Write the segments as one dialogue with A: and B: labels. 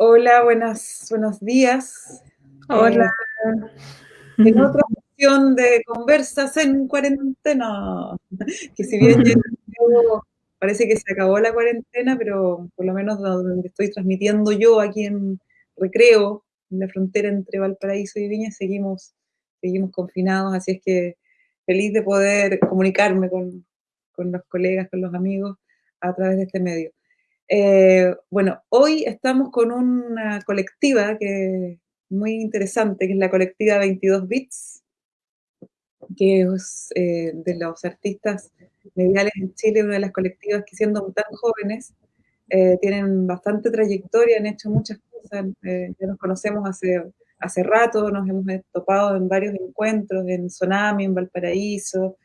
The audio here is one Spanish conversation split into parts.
A: Hola, buenas, buenos días.
B: Hola.
A: Eh, en otra opción de conversas en cuarentena, que si bien ya parece que se acabó la cuarentena, pero por lo menos donde estoy transmitiendo yo aquí en Recreo, en la frontera entre Valparaíso y Viña, seguimos, seguimos confinados, así es que feliz de poder comunicarme con, con los colegas, con los amigos a través de este medio. Eh, bueno, hoy estamos con una colectiva que muy interesante, que es la colectiva 22 Bits, que es eh, de los artistas mediales en Chile, una de las colectivas que siendo tan jóvenes, eh, tienen bastante trayectoria, han hecho muchas cosas, ya nos conocemos hace, hace rato, nos hemos topado en varios encuentros, en Sonami, en Valparaíso,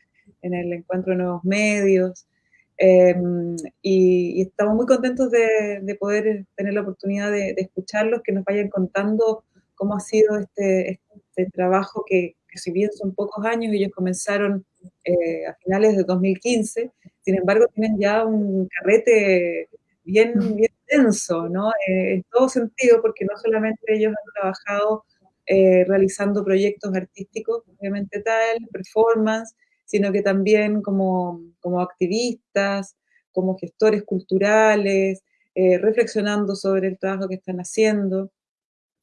A: en el encuentro de nuevos medios, Em, y, estamos muy contentos de, poder tener la oportunidad de, escucharlos, que nos vayan contando cómo ha sido este, este trabajo que, si bien son pocos años, ellos comenzaron eh, a finales de 2015, sin embargo tienen ya un carrete bien, bien denso, ¿no? Eh, en todo sentido, porque no solamente ellos han trabajado eh, realizando proyectos artísticos, obviamente tal, performance, sino que también como, como activistas, como gestores culturales, eh, reflexionando sobre el trabajo que están haciendo.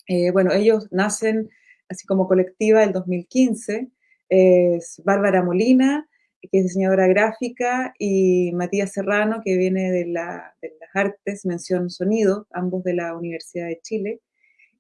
A: Eh, bueno, ellos nacen así como colectiva el 2015, es Bárbara Molina, que es diseñadora gráfica, y Matías Serrano, que viene de, la, de las artes, mención sonido, ambos de la Universidad de Chile.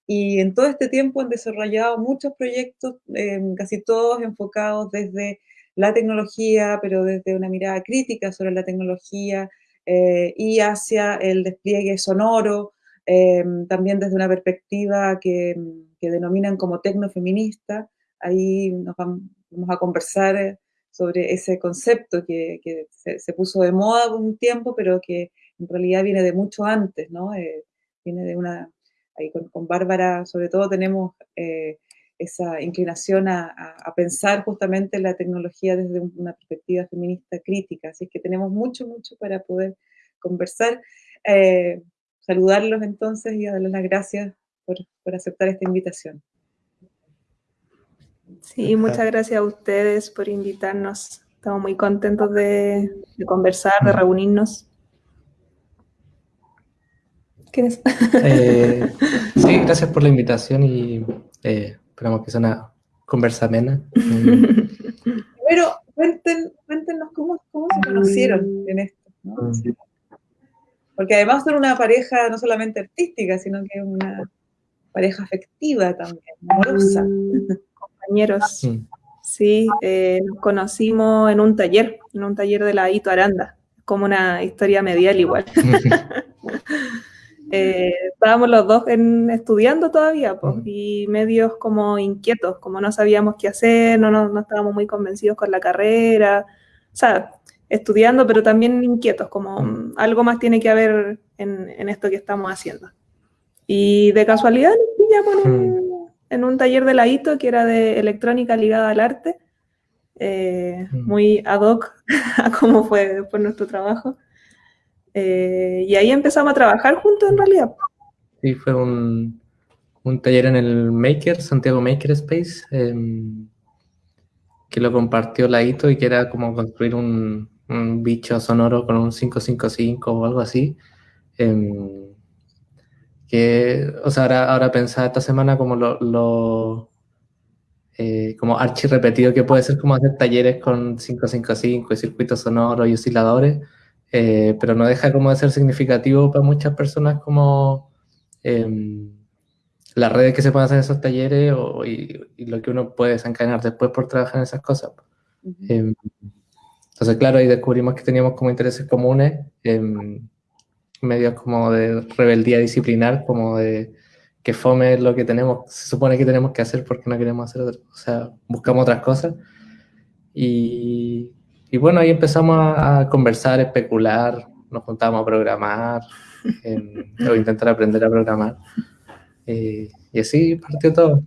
A: Y en todo este tiempo han desarrollado muchos proyectos, eh, casi todos enfocados desde la tecnología, pero desde una mirada crítica sobre la tecnología eh, y hacia el despliegue sonoro, eh, también desde una perspectiva que, denominan como tecnofeminista. Ahí nos vamos, a conversar sobre ese concepto que, se, puso de moda un tiempo, pero que en realidad viene de mucho antes, ¿no? Eh, viene de una, ahí con, con, Bárbara sobre todo tenemos esa inclinación a, pensar justamente la tecnología desde una perspectiva feminista crítica. Así que tenemos mucho, mucho para poder conversar. Eh, saludarlos entonces y darles las gracias por, aceptar esta invitación.
B: Sí, muchas gracias a ustedes por invitarnos. Estamos muy contentos de, conversar, de reunirnos.
C: ¿Qué eh, sí, gracias por la invitación y eh, Esperamos que sea una conversa amena.
A: Pero cuéntenos cómo, se conocieron en esto. Porque además son una pareja no solamente artística, sino que una pareja afectiva también, amorosa.
B: Compañeros. Sí, eh, nos conocimos en un taller, en un taller de la Ito Aranda, como una historia medial igual. Eh, estábamos los dos estudiando todavía pues, y medios como inquietos, como no sabíamos qué hacer, no, no, estábamos muy convencidos con la carrera, o sea, estudiando pero también inquietos, como mm, algo más tiene que haber en, esto que estamos haciendo. Y de casualidad nos pillamos en un, taller de la ITO que era de electrónica ligada al arte, eh, muy ad hoc a cómo fue, fue nuestro trabajo. Eh, y ahí empezamos a trabajar juntos en realidad.
C: Sí, fue un, un taller en el Maker, Santiago Maker Space, em, que lo compartió la ITO y que era como construir un, un bicho sonoro con un 555 o algo así. Em, que, o sea, ahora, ahora pensaba esta semana como lo, lo eh, como archi repetido que puede ser como hacer talleres con 555 y circuitos sonoros y osciladores eh, pero no deja como de ser significativo para muchas personas como em, las redes que se pueden hacer en esos talleres o, y, lo que uno puede desencadenar después por trabajar en esas cosas. Em, entonces, claro, ahí descubrimos que teníamos como intereses comunes, em, medios como de rebeldía disciplinar, como de que fome lo que tenemos, se supone que tenemos que hacer porque no queremos hacer otra, o sea, buscamos otras cosas. Y, y bueno, ahí empezamos a, conversar, especular, nos juntábamos a programar, o intentar aprender a programar. Eh, y así partió todo.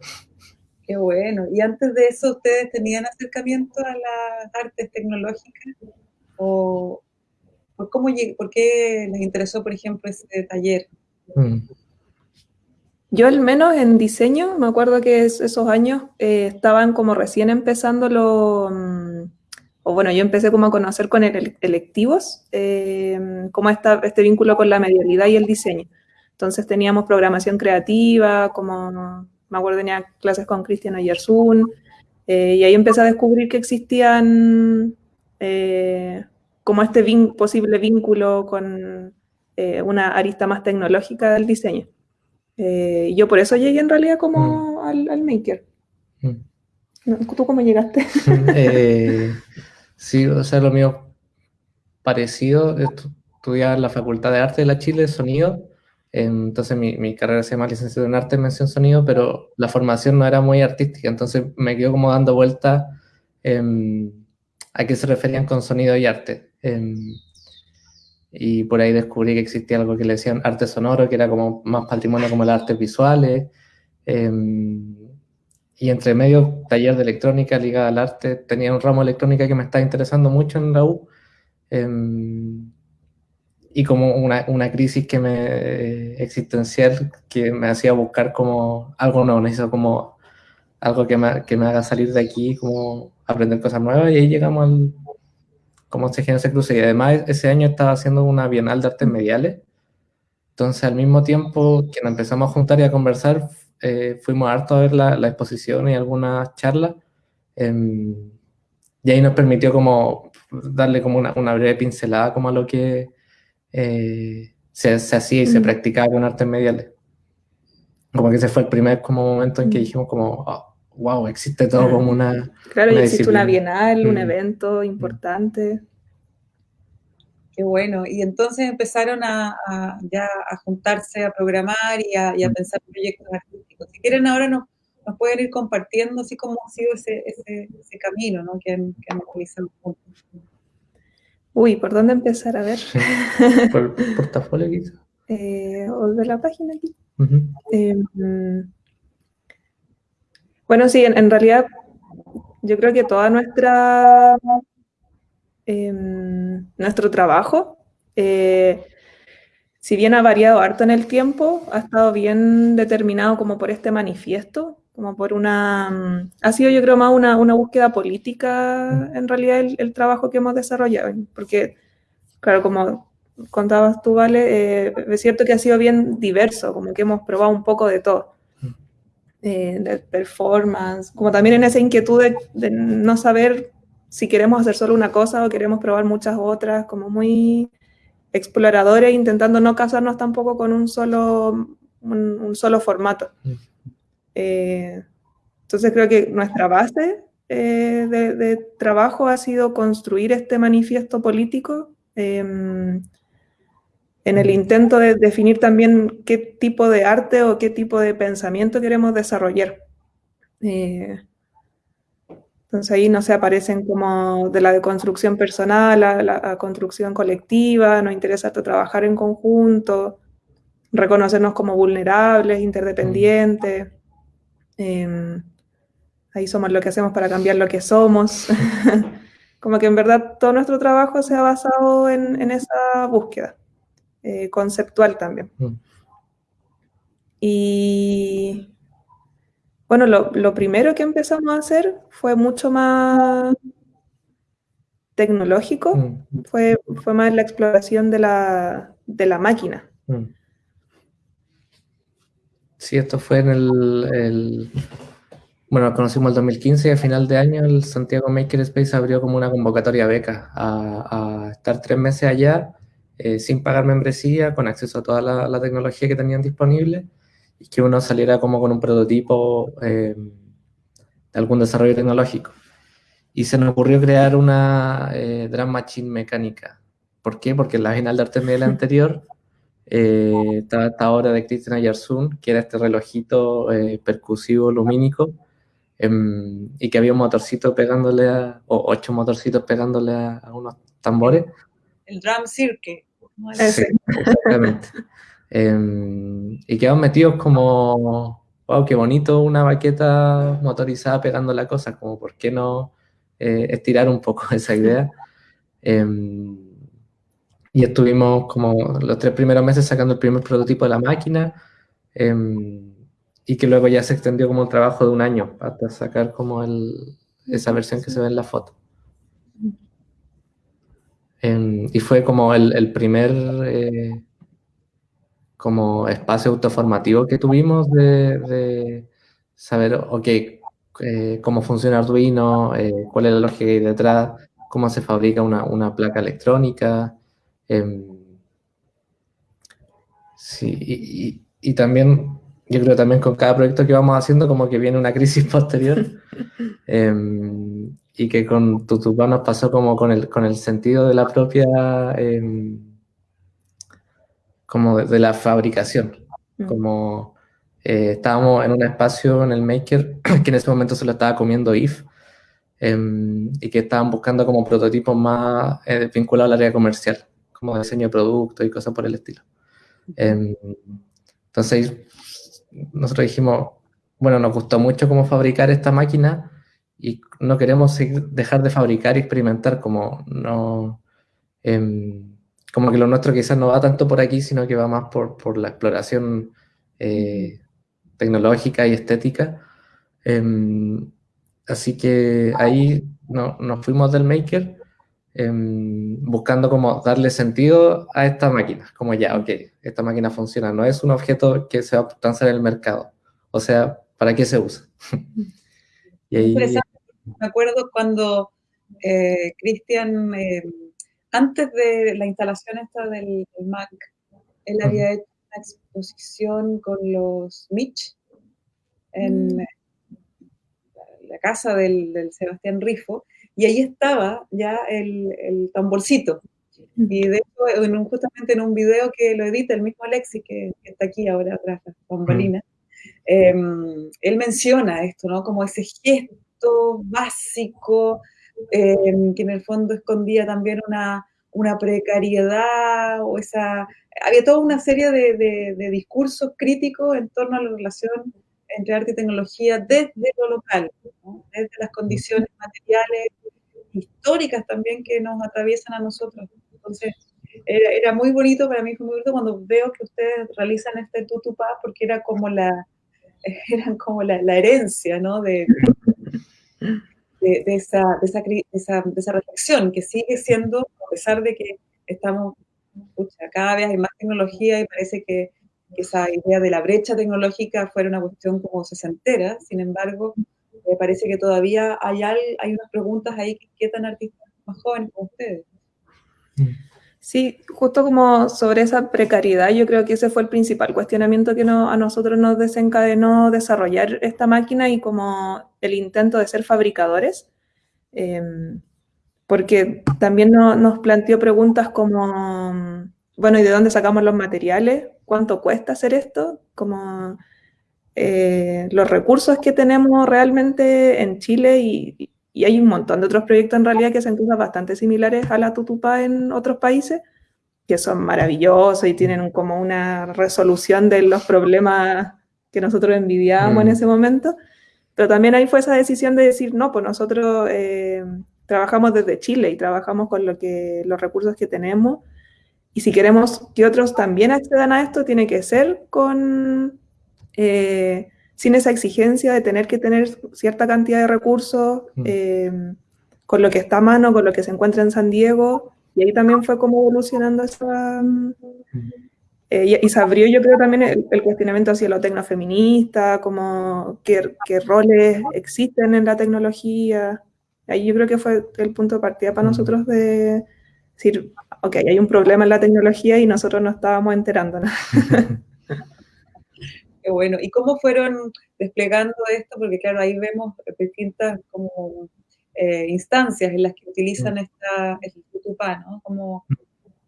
A: Qué bueno. ¿Y antes de eso ustedes tenían acercamiento a las artes tecnológicas? ¿O por, cómo, por qué les interesó, por ejemplo, ese taller? Mm.
B: Yo al menos en diseño, me acuerdo que esos años eh, estaban como recién empezando lo... O bueno, yo empecé como a conocer con el, electivos, eh, como esta, este vínculo con la medialidad y el diseño. Entonces teníamos programación creativa, como me acuerdo tenía clases con Cristian Ayersun, eh, y ahí empecé a descubrir que existían eh, como este posible vínculo con eh, una arista más tecnológica del diseño. yo por eso llegué en realidad como mm. al, maker. Mm. ¿Tú cómo llegaste?
C: sí, o sea, lo mío parecido, estudié en la Facultad de Arte de la Chile, sonido, entonces mi, mi, carrera se llama licenciado en arte, mención sonido, pero la formación no era muy artística, entonces me quedo como dando vuelta a qué se referían con sonido y arte. Em, y por ahí descubrí que existía algo que le decían arte sonoro, que era como más patrimonio como las artes visuales. Em, y entre medio, taller de electrónica ligada al arte, tenía un ramo de electrónica que me estaba interesando mucho en la U. Em, y como una, una, crisis que me, existencial que me hacía buscar como algo nuevo, necesito como algo que me, que me, haga salir de aquí, como aprender cosas nuevas y ahí llegamos al, como se ese cruce y además ese año estaba haciendo una bienal de artes mediales, entonces al mismo tiempo que nos empezamos a juntar y a conversar, eh, fuimos harto a ver la, la, exposición y algunas charlas em, y ahí nos permitió como darle como una, una breve pincelada como a lo que eh, se, hacía y se mm. practicaba con artes mediales. Como que ese fue el primer como momento en que mm. dijimos como, wow, ah, existe todo como una...
B: Claro, y existe una bienal, un mm. evento importante.
A: Qué bueno. Y entonces empezaron a, ya a juntarse, a programar y a, y a pensar proyectos artísticos. Si quieren ahora nos, nos, pueden ir compartiendo así como ha sido ese, ese, ese camino ¿no? que, han, que han realizado juntos.
B: Uy, ¿por dónde empezar? A ver.
C: por el portafolio quizás.
B: Eh, o de la página aquí. Em, bueno, sí, en, realidad yo creo que toda nuestra em, nuestro trabajo, eh, si bien ha variado harto en el tiempo, ha estado bien determinado como por este manifiesto como por una... Mm, ha sido yo creo más una, una búsqueda política mm. en realidad el, trabajo que hemos desarrollado, porque claro, como contabas tú, Vale, eh, es cierto que ha sido bien diverso, como que hemos probado un poco de todo, mm. eh, de performance, como también en esa inquietud de, no saber si queremos hacer solo una cosa o queremos probar muchas otras, como muy exploradores, intentando no casarnos tampoco con un solo, un solo formato. Eh, entonces creo que nuestra base eh, de, trabajo ha sido construir este manifiesto político em, en el intento de definir también qué tipo de arte o qué tipo de pensamiento queremos desarrollar. Eh, entonces ahí no se aparecen como de la deconstrucción personal a la construcción colectiva, nos interesa trabajar en conjunto, reconocernos como vulnerables, interdependientes. Em, ahí somos lo que hacemos para cambiar lo que somos. Como que en verdad todo nuestro trabajo se ha basado en, esa búsqueda eh, conceptual también. Mm. Y bueno, lo, primero que empezamos a hacer fue mucho más tecnológico, mm. fue, fue más la exploración de la, de la máquina. Mm.
C: Sí, esto fue en el, bueno, conocimos el 2015 y a final de año el Santiago Makerspace abrió como una convocatoria beca a, estar tres meses allá eh, sin pagar membresía, con acceso a toda la, tecnología que tenían disponible y que uno saliera como con un prototipo eh, de algún desarrollo tecnológico. Y se nos ocurrió crear una eh, Drum Machine mecánica. ¿Por qué? Porque en la final de Artemisia anterior eh, estaba esta obra de Christian Ayarsun, que era este relojito eh, percusivo lumínico, em, y que había un motorcito pegándole a, o ocho motorcitos pegándole a, unos tambores.
A: El drum circuit.
C: Sí, exactamente. Em, y quedamos metidos como, wow, qué bonito una baqueta motorizada pegando la cosa, como por qué no eh, estirar un poco esa idea. Em, y estuvimos como los tres primeros meses sacando el primer prototipo de la máquina. Em, y que luego ya se extendió como un trabajo de un año hasta sacar como el, esa versión que se ve en la foto. Y fue como el, primer eh, como espacio autoformativo que tuvimos de, saber, ok, eh, cómo funciona Arduino, eh, cuál es la lógica ahí detrás, cómo se fabrica una, placa electrónica. Em, sí, y, también, yo creo también con cada proyecto que vamos haciendo, como que viene una crisis posterior. Em, y que con Tutupá nos pasó como con el, con el sentido de la propia, em, como de, la fabricación. Mm. Como eh, estábamos en un espacio en el Maker que en ese momento se lo estaba comiendo IF em, y que estaban buscando como prototipos más eh, vinculados al área comercial, como diseño de productos y cosas por el estilo. Em, entonces nosotros dijimos, bueno, nos gustó mucho cómo fabricar esta máquina y no queremos dejar de fabricar y experimentar como no em, como que lo nuestro quizás no va tanto por aquí sino que va más por, por la exploración eh, tecnológica y estética em, así que ahí no, nos fuimos del maker em, buscando como darle sentido a esta máquina como ya, ok, esta máquina funciona no es un objeto que se va a lanzar en el mercado o sea, ¿para qué se usa?
A: y ahí, me acuerdo cuando eh, Cristian, eh, antes de la instalación esta del, Mac, él había hecho una exposición con los Mitch en mm. la casa del, Sebastián Rifo, y ahí estaba ya el, tamborcito. Mm. Y de hecho, en justamente en un video que lo edita el mismo Alexi, que, está aquí ahora atrás, la bambalina, em, él menciona esto, ¿no? Como ese gesto básico, em, que en el fondo escondía también una, una, precariedad o esa... Había toda una serie de, de, discursos críticos en torno a la relación entre arte y tecnología desde lo local, desde las condiciones materiales, históricas también que nos atraviesan a nosotros. Entonces, era, muy bonito, para mí fue muy bonito cuando veo que ustedes realizan este tutupá, porque era como la, eran como la, la herencia, ¿no? De, de, esa, de, esa, de, esa, reflexión que sigue siendo, a pesar de que estamos, cada vez hay más tecnología y parece que, esa idea de la brecha tecnológica fuera una cuestión como sesentera, sin embargo, me parece que todavía hay, hay unas preguntas ahí que inquietan artistas más jóvenes como ustedes.
B: Sí, justo como sobre esa precariedad, yo creo que ese fue el principal cuestionamiento que no, a nosotros nos desencadenó desarrollar esta máquina y como el intento de ser fabricadores, em, porque también nos planteó preguntas como, bueno, ¿y de dónde sacamos los materiales? ¿Cuánto cuesta hacer esto? Como eh, los recursos que tenemos realmente en Chile y, hay un montón de otros proyectos en realidad que hacen cosas bastante similares a la Tutupa en otros países, que son maravillosos y tienen como una resolución de los problemas que nosotros envidiábamos en mm. ese momento. Pero también ahí fue esa decisión de decir, no, pues nosotros eh, trabajamos desde Chile y trabajamos con lo que, los recursos que tenemos. Y si queremos que otros también accedan a esto, tiene que ser con, eh, sin esa exigencia de tener que tener cierta cantidad de recursos, mm. eh, con lo que está a mano, con lo que se encuentra en San Diego. Y ahí también fue como evolucionando esa... Mm. Eh, y, se abrió, yo creo, también el, cuestionamiento hacia lo tecnofeminista, como qué, qué, roles existen en la tecnología. Ahí yo creo que fue el punto de partida para nosotros de decir, ok, hay un problema en la tecnología y nosotros no estábamos enterando.
A: Qué bueno. ¿Y cómo fueron desplegando esto? Porque claro, ahí vemos distintas como eh, instancias en las que utilizan esta, el ¿no? Como,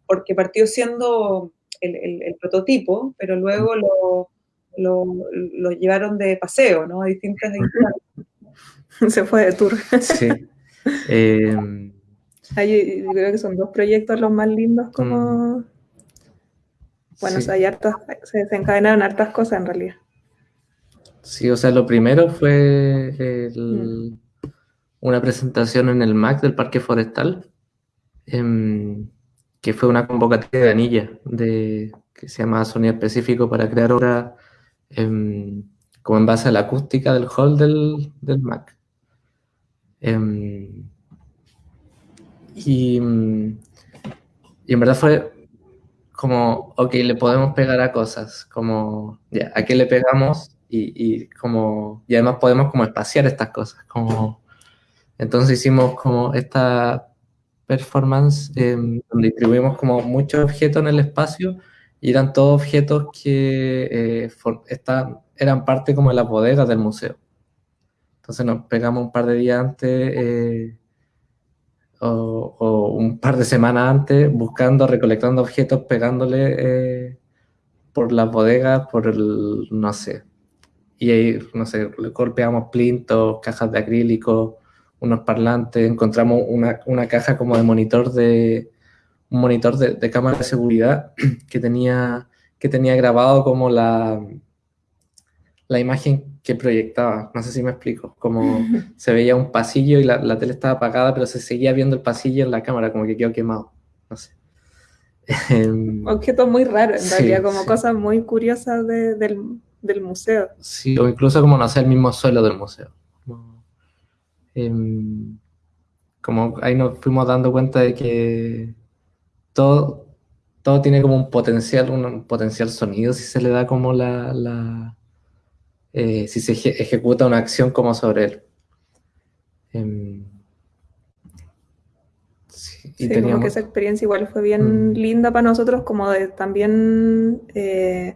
A: porque partió siendo el, prototipo, pero luego lo, lo, llevaron de paseo, ¿no? A distintas
B: Se fue de tour.
C: Sí.
B: Yo creo que son dos proyectos los más lindos como... Bueno, hay hartas, se desencadenaron hartas cosas en realidad.
C: Sí, o sea, lo primero fue mm. una presentación en el MAC del Parque Forestal. Em, que fue una convocatoria de anilla, de, que se llama Sonido Específico para crear obras em, como en base a la acústica del hall del, del Mac. Em, y, y en verdad fue como, ok, le podemos pegar a cosas, como, ya, ¿a qué le pegamos? Y, y, como, y además podemos como espaciar estas cosas, como, entonces hicimos como esta performance donde distribuimos como muchos objetos en el espacio y eran todos objetos que eh, eran parte como de las bodegas del museo. Entonces nos pegamos un par de días antes eh, o, un par de semanas antes buscando, recolectando objetos, pegándole eh, por las bodegas, por el, no sé. Y ahí, no sé, golpeamos plintos, cajas de acrílico, unos parlantes, encontramos una, una caja como de monitor de, un monitor de, de, cámara de seguridad que tenía, que tenía grabado como la, la imagen que proyectaba. No sé si me explico. Como se veía un pasillo y la, la, tele estaba apagada, pero se seguía viendo el pasillo en la cámara, como que quedó quemado. No sé.
B: Em, Objetos muy raros, en realidad, como sí. cosas muy curiosas de, del, del, museo.
C: Sí, o incluso como no sé, el mismo suelo del museo. Como, em, como ahí nos fuimos dando cuenta de que todo, todo tiene como un potencial, un potencial sonido si se le da como la, la eh, si se eje ejecuta una acción como sobre él. Eh,
B: sí, y sí, teníamos... como que esa experiencia igual fue bien mm. linda para nosotros, como de también, eh,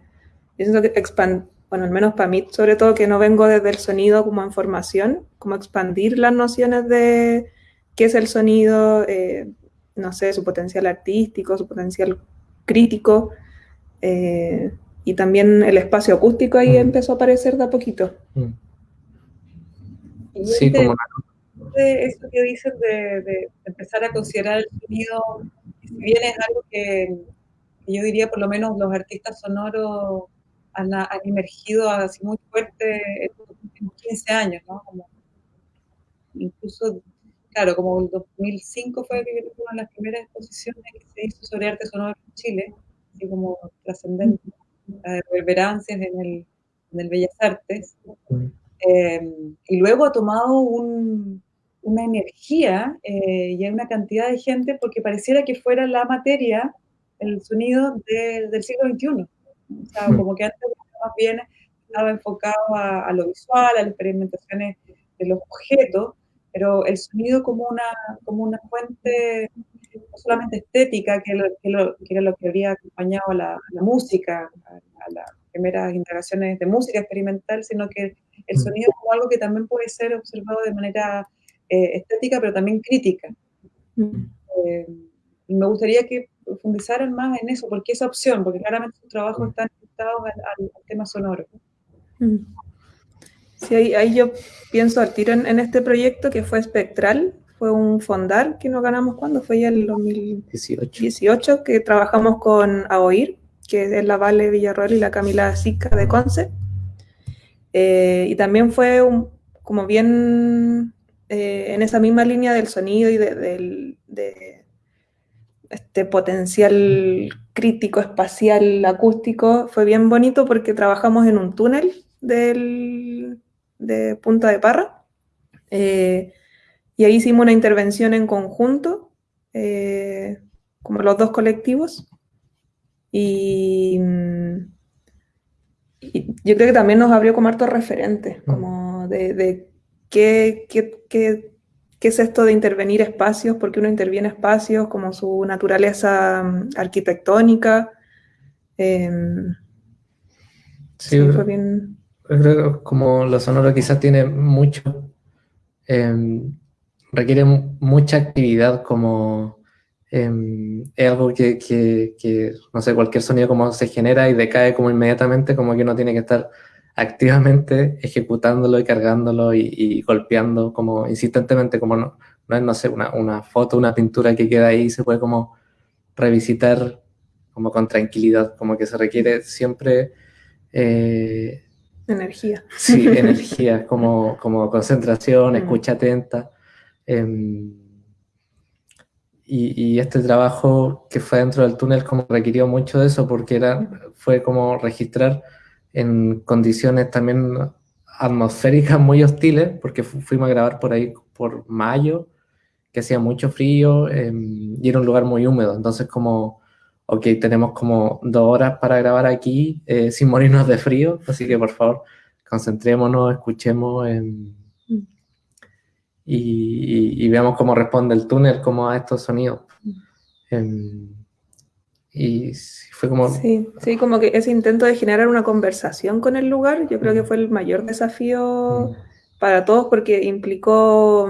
B: yo siento que expand bueno, al menos para mí, sobre todo que no vengo desde el sonido como en formación, como expandir las nociones de qué es el sonido, eh, no sé, su potencial artístico, su potencial crítico, eh, y también el espacio acústico ahí mm. empezó a aparecer de a poquito. Mm.
A: Sí, como de eso que dices de, de, empezar a considerar el sonido, si bien es algo que, que yo diría por lo menos los artistas sonoros han, han emergido así muy fuerte en los últimos 15 años, ¿no? Como, incluso claro, como el 2005 fue una de las primeras exposiciones que se hizo sobre arte sonoro en Chile, así como trascendente, las reverberancias en el, en el Bellas Artes. Eh, y luego ha tomado un, una energía eh, y hay una cantidad de gente porque pareciera que fuera la materia, el sonido de, del siglo XXI. O sea, como que antes más bien estaba enfocado a, a lo visual, a las experimentaciones de los objetos, pero el sonido como una, como una fuente no solamente estética, que, lo, que, lo, que era lo que había acompañado a la, a la música, a, a, las primeras integraciones de música experimental, sino que el mm. sonido como algo que también puede ser observado de manera eh, estética, pero también crítica. Mm. Eh, y me gustaría que profundizaran más en eso, porque esa opción, porque claramente sus trabajos están conectados al, al, al tema sonoro.
B: Mm. Sí, ahí, ahí, yo pienso al tiro en, en, este proyecto que fue espectral, fue un fondar que nos ganamos cuando fue ya el 2018, 18, que trabajamos con AOIR, que es la Vale Villarroel y la Camila Sica de Conce. Eh, y también fue un, como bien eh, en esa misma línea del sonido y de, de, de, este potencial crítico, espacial, acústico, fue bien bonito porque trabajamos en un túnel del, de Punta de Parra. Eh, y ahí hicimos una intervención en conjunto, eh, como los dos colectivos. Y, y, yo creo que también nos abrió como hartos referentes, mm. como de, de qué, qué, qué, qué, es esto de intervenir espacios, por qué uno interviene espacios, como su naturaleza mm, arquitectónica. Eh,
C: sí, sí, fue bien creo que como lo sonoro quizás tiene mucho, eh, requiere mucha actividad como eh, es algo que, que, que, no sé, cualquier sonido como se genera y decae como inmediatamente, como que uno tiene que estar activamente ejecutándolo y cargándolo y, y golpeando como insistentemente, como no, no es, no sé, una, una, foto, una pintura que queda ahí se puede como revisitar como con tranquilidad, como que se requiere siempre eh,
B: Energía.
C: Sí, energía, como, como concentración, mm. escucha atenta. Eh, y, y, este trabajo que fue dentro del túnel como requirió mucho de eso porque era, fue como registrar en condiciones también atmosféricas muy hostiles, porque fuimos a grabar por ahí por mayo, que hacía mucho frío em, y era un lugar muy húmedo. Entonces, como, ok, tenemos como dos horas para grabar aquí eh, sin morirnos de frío, así que por favor, concentrémonos, escuchemos em, mm. y, veamos cómo responde el túnel, cómo a estos sonidos. Mm. Em, y fue como...
B: Sí, sí, como que ese intento de generar una conversación con el lugar, yo creo que mm. fue el mayor desafío para todos porque implicó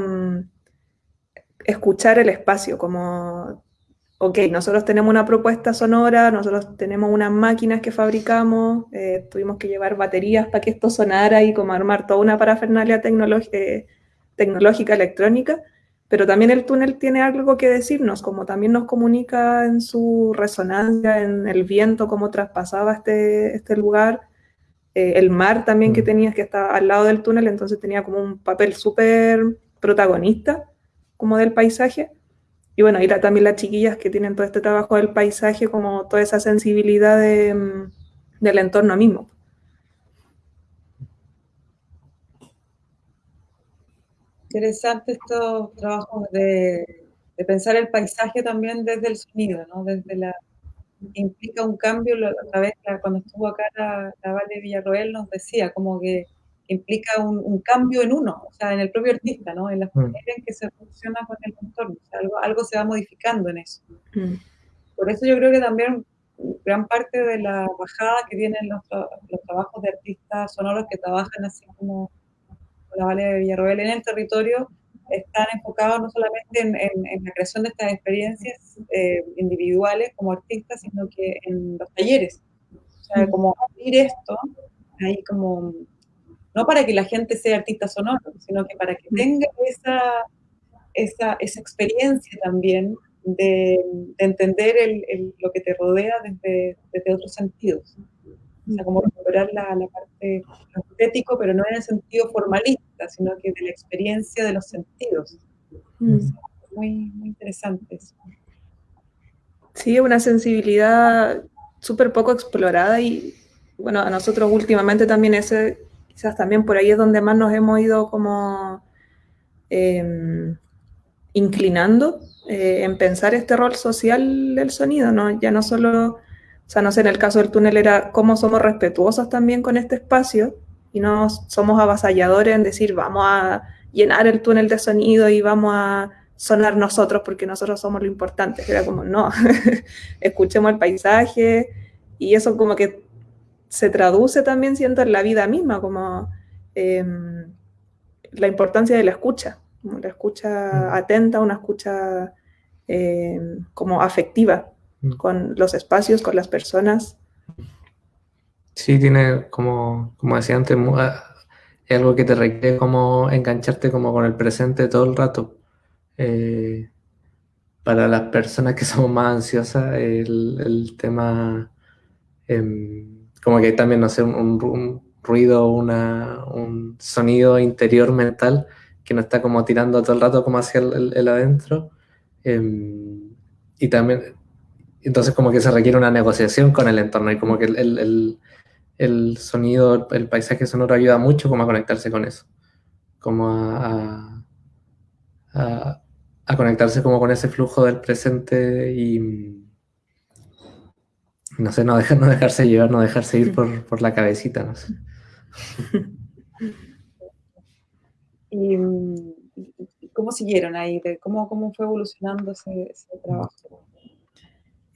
B: escuchar el espacio, como, ok, nosotros tenemos una propuesta sonora, nosotros tenemos unas máquinas que fabricamos, eh, tuvimos que llevar baterías para que esto sonara y como armar toda una parafernalia eh, tecnológica electrónica, pero también el túnel tiene algo que decirnos, como también nos comunica en su resonancia, en el viento, cómo traspasaba este, este lugar, eh, el mar también que mm. tenías, que estaba al lado del túnel, entonces tenía como un papel súper protagonista como del paisaje. Y bueno, y también las chiquillas que tienen todo este trabajo del paisaje, como toda esa sensibilidad mm, del entorno mismo.
A: Interesante estos trabajos de, pensar el paisaje también desde el sonido, ¿no? Desde la implica un cambio, otra vez cuando estuvo acá la, la Vale Villarroel nos decía como que implica un, cambio en uno, o sea, en el propio artista, ¿no? En la mm. manera en que se funciona con el entorno, o sea, algo, algo se va modificando en eso. Mm. Por eso yo creo que también gran parte de la bajada que tienen los, los trabajos de artistas sonoros que trabajan así como la Valle de Villarroel en el territorio, están enfocados no solamente en, en, la creación de estas experiencias eh, individuales como artistas, sino que en los talleres. O sea, como abrir esto, ahí como no para que la gente sea artista sonoro, sino que para que tenga esa, esa, esa experiencia también de, entender el, lo que te rodea desde, desde, otros sentidos. O sea, como recuperar la, la parte estético, pero no en el sentido formalista, sino que de la experiencia de los sentidos. Mm. muy, muy interesante eso.
B: Sí, una sensibilidad súper poco explorada y bueno, a nosotros últimamente también ese quizás también por ahí es donde más nos hemos ido como em, inclinando eh, en pensar este rol social del sonido, ¿no? Ya no solo, o sea, no sé, en el caso del túnel era cómo somos respetuosos también con este espacio y no somos avasalladores en decir vamos a llenar el túnel de sonido y vamos a sonar nosotros porque nosotros somos lo importante. Era como, no, escuchemos el paisaje y eso como que se traduce también, siento, en la vida misma, como em, la importancia de la escucha, la escucha mm. atenta, una escucha em, como afectiva. Con los espacios, con las personas.
C: Sí, tiene como, como decía antes, ah, algo que te requiere como engancharte como con el presente todo el rato. Eh, para las personas que somos más ansiosas, el, tema em, como que también, no sé, un, ruido, un sonido interior mental que nos está como tirando todo el rato como hacia el, adentro. Em, y también, entonces como que se requiere una negociación con el entorno y como que el, el sonido, el paisaje sonoro ayuda mucho como a conectarse con eso, como a, a, a conectarse como con ese flujo del presente y no sé, no, dejar, no dejarse llevar, no dejarse ir por, la cabecita, no sé.
A: ¿Y cómo siguieron ahí? ¿Cómo, cómo fue evolucionando ese, trabajo?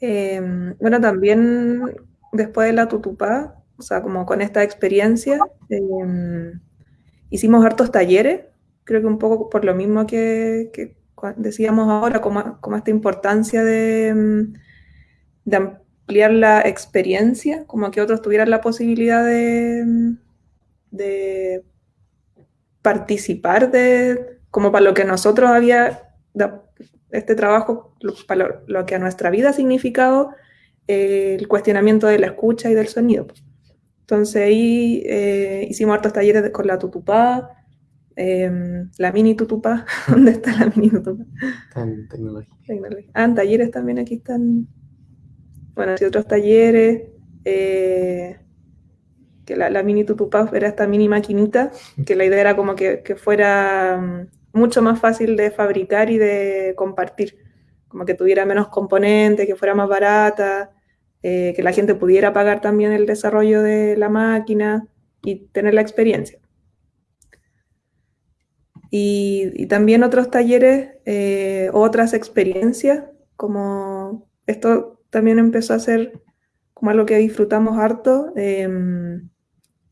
B: Em, bueno, también después de la tutupá, o sea, como con esta experiencia, em, hicimos hartos talleres, creo que un poco por lo mismo que, decíamos ahora, como, como, esta importancia de, em, de ampliar la experiencia, como que otros tuvieran la posibilidad de, de participar de, como para lo que nosotros había, este trabajo, para lo, que a nuestra vida ha significado eh, el cuestionamiento de la escucha y del sonido. Entonces ahí eh, hicimos hartos talleres con la tutupá, em, la mini tutupá, ¿dónde está la mini tutupá? En tecnología. Ah, en talleres también aquí están bueno, y otros talleres. Eh, que la, mini Tutupaf era esta mini maquinita, que la idea era como que, que fuera mm, mucho más fácil de fabricar y de compartir, como que tuviera menos componentes, que fuera más barata, eh, que la gente pudiera pagar también el desarrollo de la máquina y tener la experiencia. Y, también otros talleres, eh, otras experiencias, como esto también empezó a ser como algo que disfrutamos harto, em,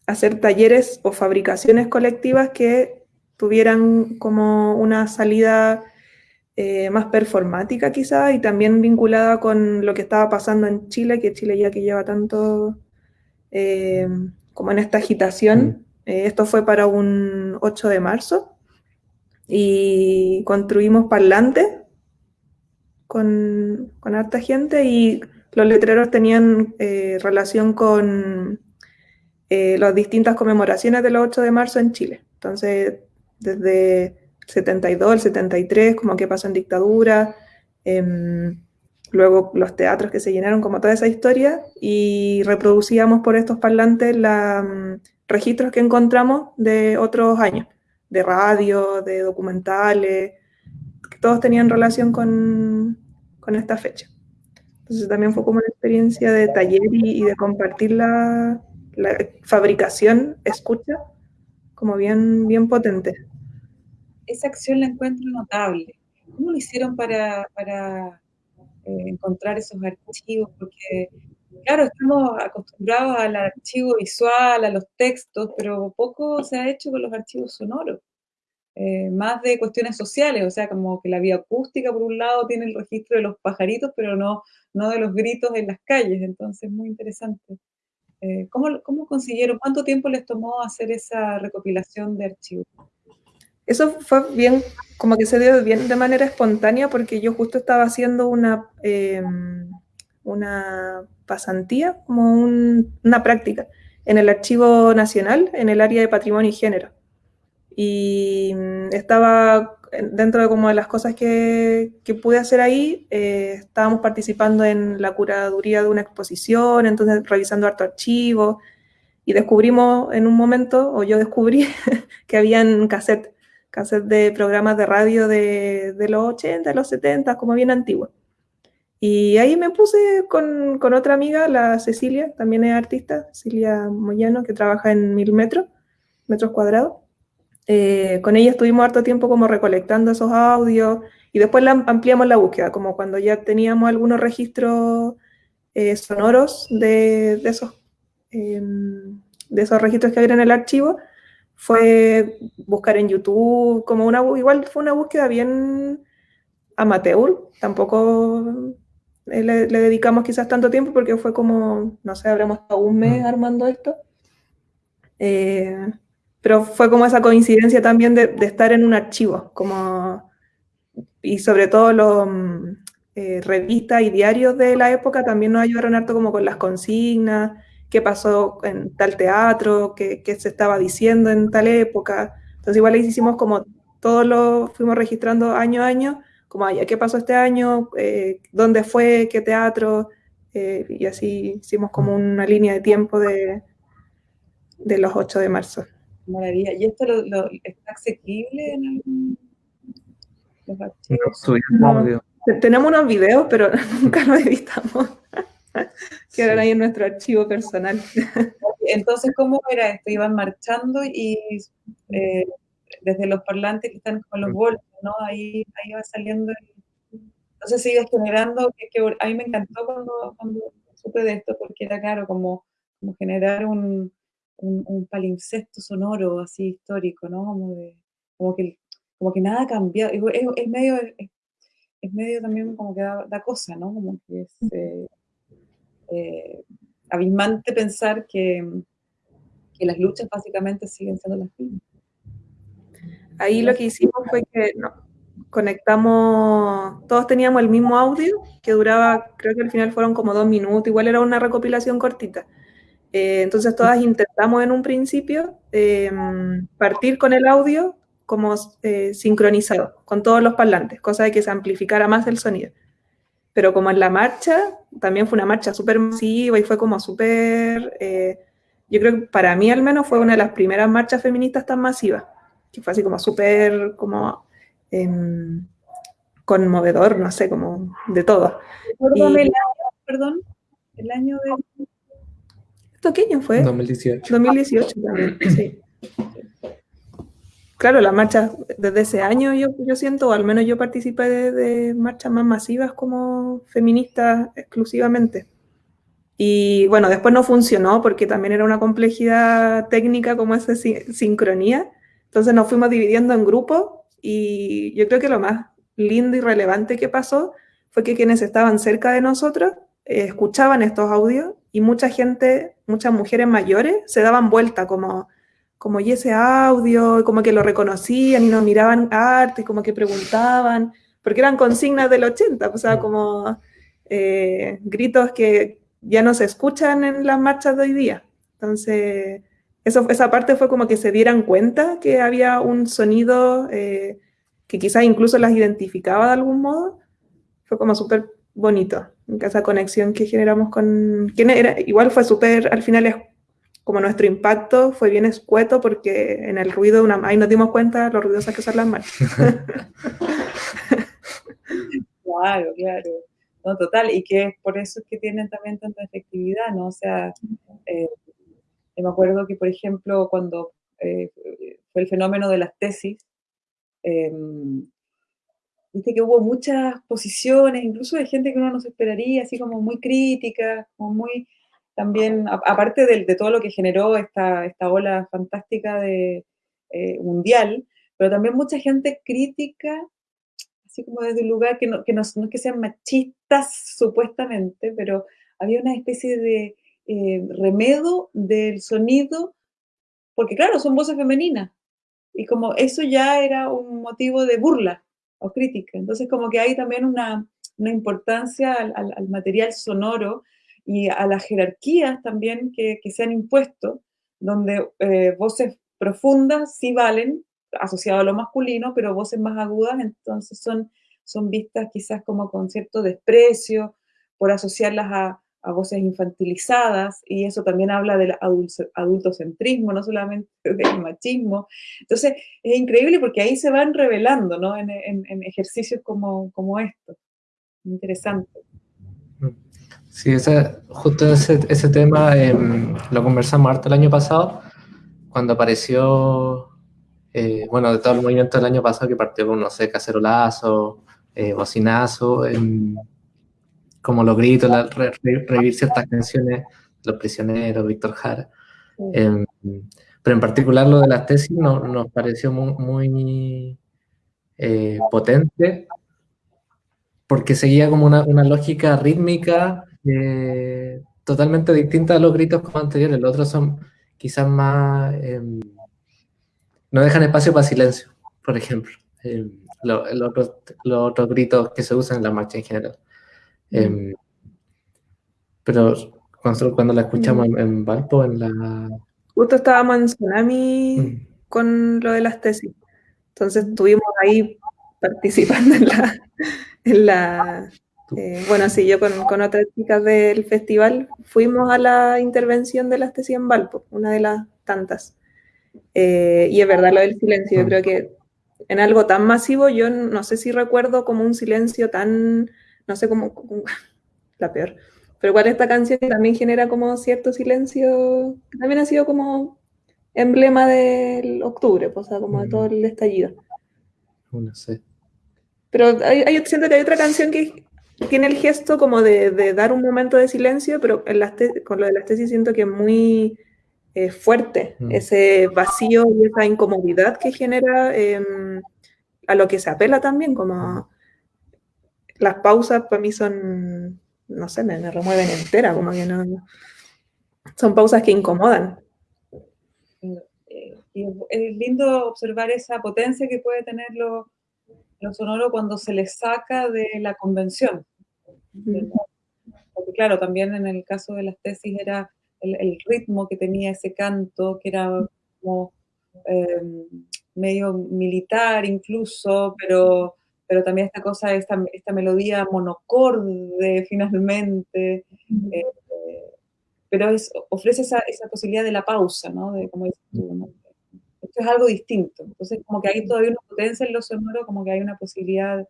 B: hacer talleres o fabricaciones colectivas que tuvieran como una salida eh, más performática quizá y también vinculada con lo que estaba pasando en Chile, que Chile ya que lleva tanto eh, como en esta agitación. Mm. Eh, esto fue para un 8 de marzo y construimos parlantes con, con harta gente y los letreros tenían relación con eh, las distintas conmemoraciones del 8 de marzo en Chile. Entonces, desde el 72, el 73, como que pasó en dictadura, em, luego los teatros que se llenaron, como toda esa historia, y reproducíamos por estos parlantes los mm, registros que encontramos de otros años, de radio, de documentales, que todos tenían relación con, con esta fecha. Entonces también fue como una experiencia de taller y, y de compartir la, la fabricación, escucha, como bien, bien potente.
A: Esa acción la encuentro notable. ¿Cómo lo hicieron para, para eh, encontrar esos archivos? Porque, claro, estamos acostumbrados al archivo visual, a los textos, pero poco se ha hecho con los archivos sonoros. Eh, más de cuestiones sociales, o sea, como que la vía acústica, por un lado, tiene el registro de los pajaritos, pero no, no de los gritos en las calles, entonces muy interesante. Eh, ¿cómo, ¿Cómo consiguieron, cuánto tiempo les tomó hacer esa recopilación de archivos?
B: Eso fue bien, como que se dio bien de manera espontánea porque yo justo estaba haciendo una, em, una pasantía, como una práctica en el Archivo Nacional, en el área de Patrimonio y Género. Y mm, estaba dentro de como de las cosas que, que pude hacer ahí, eh, estábamos participando en la curaduría de una exposición, entonces revisando harto archivo, y descubrimos en un momento, o yo descubrí, que habían cassette, cassette de programas de radio de, de, los 80, de los 70, como bien antiguos. Y ahí me puse con, con, otra amiga, la Cecilia, también es artista, Cecilia Moyano, que trabaja en mil metros, metros cuadrados. Eh, con ella estuvimos harto tiempo como recolectando esos audios y después ampliamos la búsqueda, como cuando ya teníamos algunos registros eh, sonoros de, esos, em, de esos registros que había en el archivo, fue buscar en YouTube, como una, igual fue una búsqueda bien amateur, tampoco eh, le, dedicamos quizás tanto tiempo porque fue como, no sé, habremos estado un mes mm. armando esto. Pero fue como esa coincidencia también de, estar en un archivo, como, y sobre todo los mm, eh, revistas y diarios de la época también nos ayudaron harto como con las consignas, qué pasó en tal teatro, qué, qué se estaba diciendo en tal época. Entonces igual hicimos como todo lo fuimos registrando año a año, como, ¿qué pasó este año? Eh, ¿Dónde fue? ¿Qué teatro? Eh, y así hicimos como una línea de tiempo de, de los 8 de marzo.
A: Maravilla. ¿Y esto lo, está asequible en algún
B: los archivos? tenemos unos videos, pero nunca los editamos. Quedaron ahí en nuestro archivo personal.
A: Entonces, ¿cómo era esto? Iban marchando y eh, desde los parlantes que están con los bolsos, ¿no? Ahí, ahí va saliendo. Entonces se iba generando, que, a mí me encantó cuando, cuando supe de esto, porque era claro, como, como generar un, un, palincesto sonoro así histórico, ¿no? Como, de, como, que, como que nada ha cambiado. Es, medio, es, medio también como que da, cosa, ¿no? Como que es eh, eh, abismante pensar que, que, las luchas básicamente siguen siendo las mismas.
B: Ahí lo que hicimos fue que conectamos, todos teníamos el mismo audio que duraba, creo que al final fueron como dos minutos, igual era una recopilación cortita eh, entonces todas intentamos en un principio em, partir con el audio como eh, sincronizado con todos los parlantes, cosa de que se amplificara más el sonido. Pero como en la marcha, también fue una marcha súper masiva y fue como súper eh, yo creo que para mí al menos fue una de las primeras marchas feministas tan masivas, que fue así como súper, como em, conmovedor, no sé, como de todo.
A: perdón, el año de...
B: ¿Esto qué año fue?
C: 2018.
B: 2018 también, sí. Claro, las marchas desde ese año yo, yo siento, o al menos yo participé de, marchas más masivas como feministas exclusivamente. Y bueno, después no funcionó porque también era una complejidad técnica como esa sincronía. Entonces nos fuimos dividiendo en grupos y yo creo que lo más lindo y relevante que pasó fue que quienes estaban cerca de nosotros eh, escuchaban estos audios y mucha gente, muchas mujeres mayores se daban vuelta como, como y ese audio, como que lo reconocían y nos miraban arte como que preguntaban, porque eran consignas del 80, o sea, como eh, gritos que ya no se escuchan en las marchas de hoy día. Entonces, eso, esa parte fue como que se dieran cuenta que había un sonido eh, que quizás incluso las identificaba de algún modo. Fue como súper bonito, esa conexión que generamos con... ¿quién era? Igual fue súper, al final es como nuestro impacto fue bien escueto porque en el ruido, una, ahí nos dimos cuenta lo ruidosas que son las marchas.
A: claro, claro. No, total, y que por eso es que tienen también tanta efectividad, ¿no? O sea, eh, me acuerdo que, por ejemplo, cuando eh, fue el fenómeno de las tesis, eh, viste que hubo muchas posiciones, incluso de gente que uno no se esperaría, así como muy crítica, como muy, también, aparte de, todo lo que generó esta, esta ola fantástica de, eh, mundial, pero también mucha gente crítica, así como desde un lugar que no, que no es que sean machistas supuestamente, pero había una especie de eh, remedo del sonido, porque claro, son voces femeninas, y como eso ya era un motivo de burla, o crítica. Entonces, como que hay también una, una importancia al, material sonoro y a las jerarquías también que, que se han impuesto, donde eh, voces profundas sí valen, asociado a lo masculino, pero voces más agudas entonces son, son vistas quizás como con cierto desprecio por asociarlas a, voces infantilizadas, y eso también habla del adultocentrismo, no solamente del machismo. Entonces, es increíble porque ahí se van revelando, ¿no? En, ejercicios como, como estos. Interesante.
C: Sí, ese, justo ese, ese tema em, lo conversamos harto el año pasado, cuando apareció, eh, bueno, de todo el movimiento del año pasado que partió con, no sé, cacerolazo, eh, bocinazo, em, como los gritos, revivir ciertas canciones, Los Prisioneros, Víctor Jara. Em, pero en particular lo de las tesis nos pareció muy, eh, potente porque seguía como una, lógica rítmica eh, totalmente distinta a los gritos como anteriores. Los otros son quizás más... Em, no dejan espacio para silencio, por ejemplo. Em, los otros gritos que se usan en la marcha en general. Em, pero cuando, cuando, la escuchamos mm. en, Valpo, en la...
B: Justo estábamos en Tsunami mm. con lo de las tesis. Entonces estuvimos ahí participando en la... En la eh, bueno, sí, yo con, con, otras chicas del festival fuimos a la intervención de las tesis en Valpo, una de las tantas. Eh, y es verdad lo del silencio, yo mm. creo que en algo tan masivo, yo no sé si recuerdo como un silencio tan no sé cómo, la peor. Pero igual esta canción también genera como cierto silencio, también ha sido como emblema del octubre, pues, o sea, como de todo el estallido.
C: No sé.
B: Pero hay, siento que hay otra canción que tiene el gesto como de, dar un momento de silencio, pero en las con lo de las tesis siento que es muy eh, fuerte, mm. ese vacío y esa incomodidad que genera em, a lo que se apela también, como las pausas para mí son, no sé, me, remueven entera, como que no, son pausas que incomodan.
A: Eh, y es lindo observar esa potencia que puede tener lo, sonoro cuando se le saca de la convención. Porque claro, también en el caso de las tesis era el, ritmo que tenía ese canto, que era como eh, medio militar incluso, pero pero también esta cosa, esta, esta melodía monocorde finalmente, eh, pero es, ofrece esa, esa, posibilidad de la pausa, ¿no? De, como dices tú, ¿no? Esto es algo distinto. Entonces, como que hay todavía una potencia en lo sonoro, como que hay una posibilidad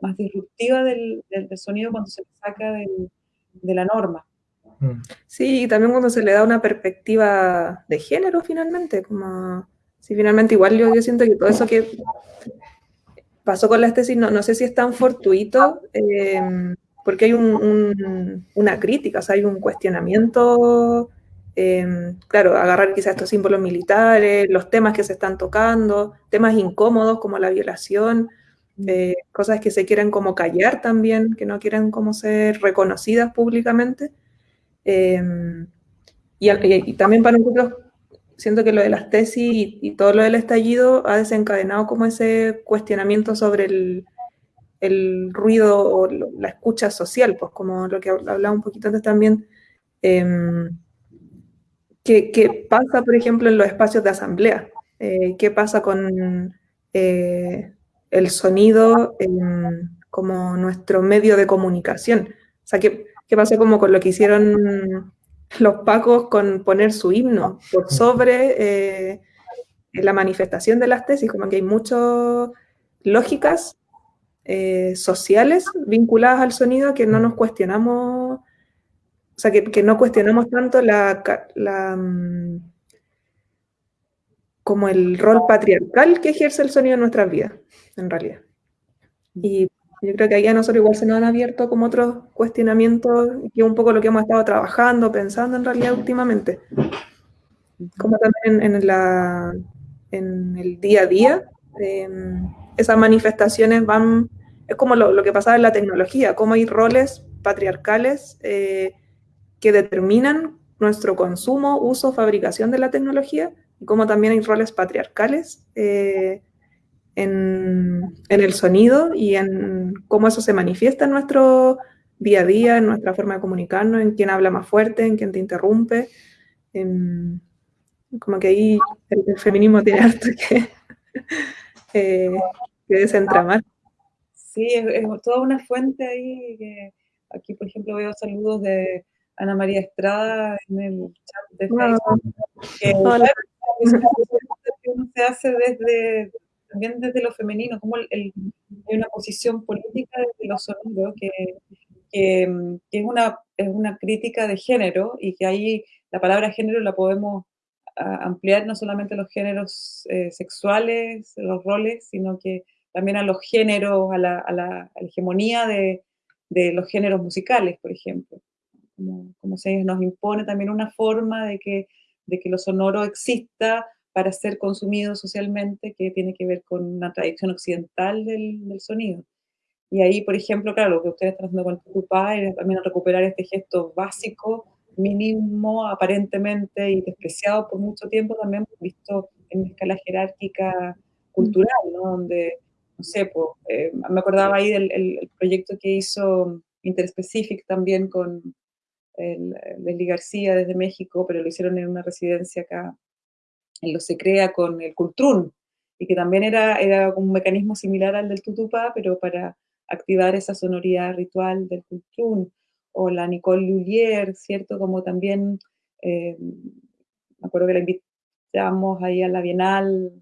A: más disruptiva del, del, del sonido cuando se saca del, de la norma.
B: Mm. Sí, y también cuando se le da una perspectiva de género finalmente, como si finalmente igual yo, yo siento que todo eso que pasó con las tesis, no, no sé si es tan fortuito, eh, porque hay un, un, una crítica, o sea, hay un cuestionamiento, eh, claro, agarrar quizás estos símbolos militares, los temas que se están tocando, temas incómodos como la violación, eh, cosas que se quieren como callar también, que no quieren como ser reconocidas públicamente. Eh, y, también para nosotros, siento que lo de las tesis y, todo lo del estallido ha desencadenado como ese cuestionamiento sobre el, el ruido o la escucha social, pues como lo que hablaba un poquito antes también, eh, ¿qué, ¿qué, pasa, por ejemplo, en los espacios de asamblea? Eh, ¿Qué pasa con eh, el sonido como nuestro medio de comunicación. O sea, ¿qué, qué pasó como con lo que hicieron los pacos con poner su himno por sobre eh, la manifestación de las tesis? Como que hay muchas lógicas eh, sociales vinculadas al sonido que no nos cuestionamos, o sea, que, que no cuestionamos tanto la, la mm, como el rol patriarcal que ejerce el sonido en nuestras vidas, en realidad. Y yo creo que ahí a nosotros igual se nos han abierto como otros cuestionamientos, que es un poco lo que hemos estado trabajando, pensando en realidad últimamente. Como también en, la, en el día a día, eh, esas manifestaciones van, es como lo, lo, que pasaba en la tecnología, cómo hay roles patriarcales eh, que determinan nuestro consumo, uso, fabricación de la tecnología, como también hay roles patriarcales eh, en, en, el sonido y en cómo eso se manifiesta en nuestro día a día, en nuestra forma de comunicarnos, en quién habla más fuerte, en quién te interrumpe. En, como que ahí el, el, feminismo tiene harto que, eh, que desentramar.
A: Sí, es, es, toda una fuente ahí. Que aquí, por ejemplo, veo saludos de Ana María Estrada en el chat de Facebook. Que, Hola se hace desde también desde lo femenino, como el, el, hay una posición política desde los sonidos que, es, una, es una crítica de género y que ahí la palabra género la podemos ampliar no solamente a los géneros eh, sexuales, los roles, sino que también a los géneros, a la, a la, a la hegemonía de, de, los géneros musicales, por ejemplo. Como, como se nos impone también una forma de que de que lo sonoro exista para ser consumido socialmente, que tiene que ver con una tradición occidental del, del sonido. Y ahí, por ejemplo, claro, lo que ustedes están haciendo con Tucupá es también recuperar este gesto básico, mínimo, aparentemente y despreciado por mucho tiempo, también visto en escala jerárquica cultural, ¿no? Donde, no sé, pues, eh, me acordaba ahí del el, el proyecto que hizo Interspecific también con, Leslie García desde México, pero lo hicieron en una residencia acá en Lo Se Crea con el Cultrún, y que también era, era un mecanismo similar al del tutupá, pero para activar esa sonoridad ritual del Cultrún, o la Nicole Lullier, ¿cierto? Como también, eh, me acuerdo que la invitamos ahí a la Bienal,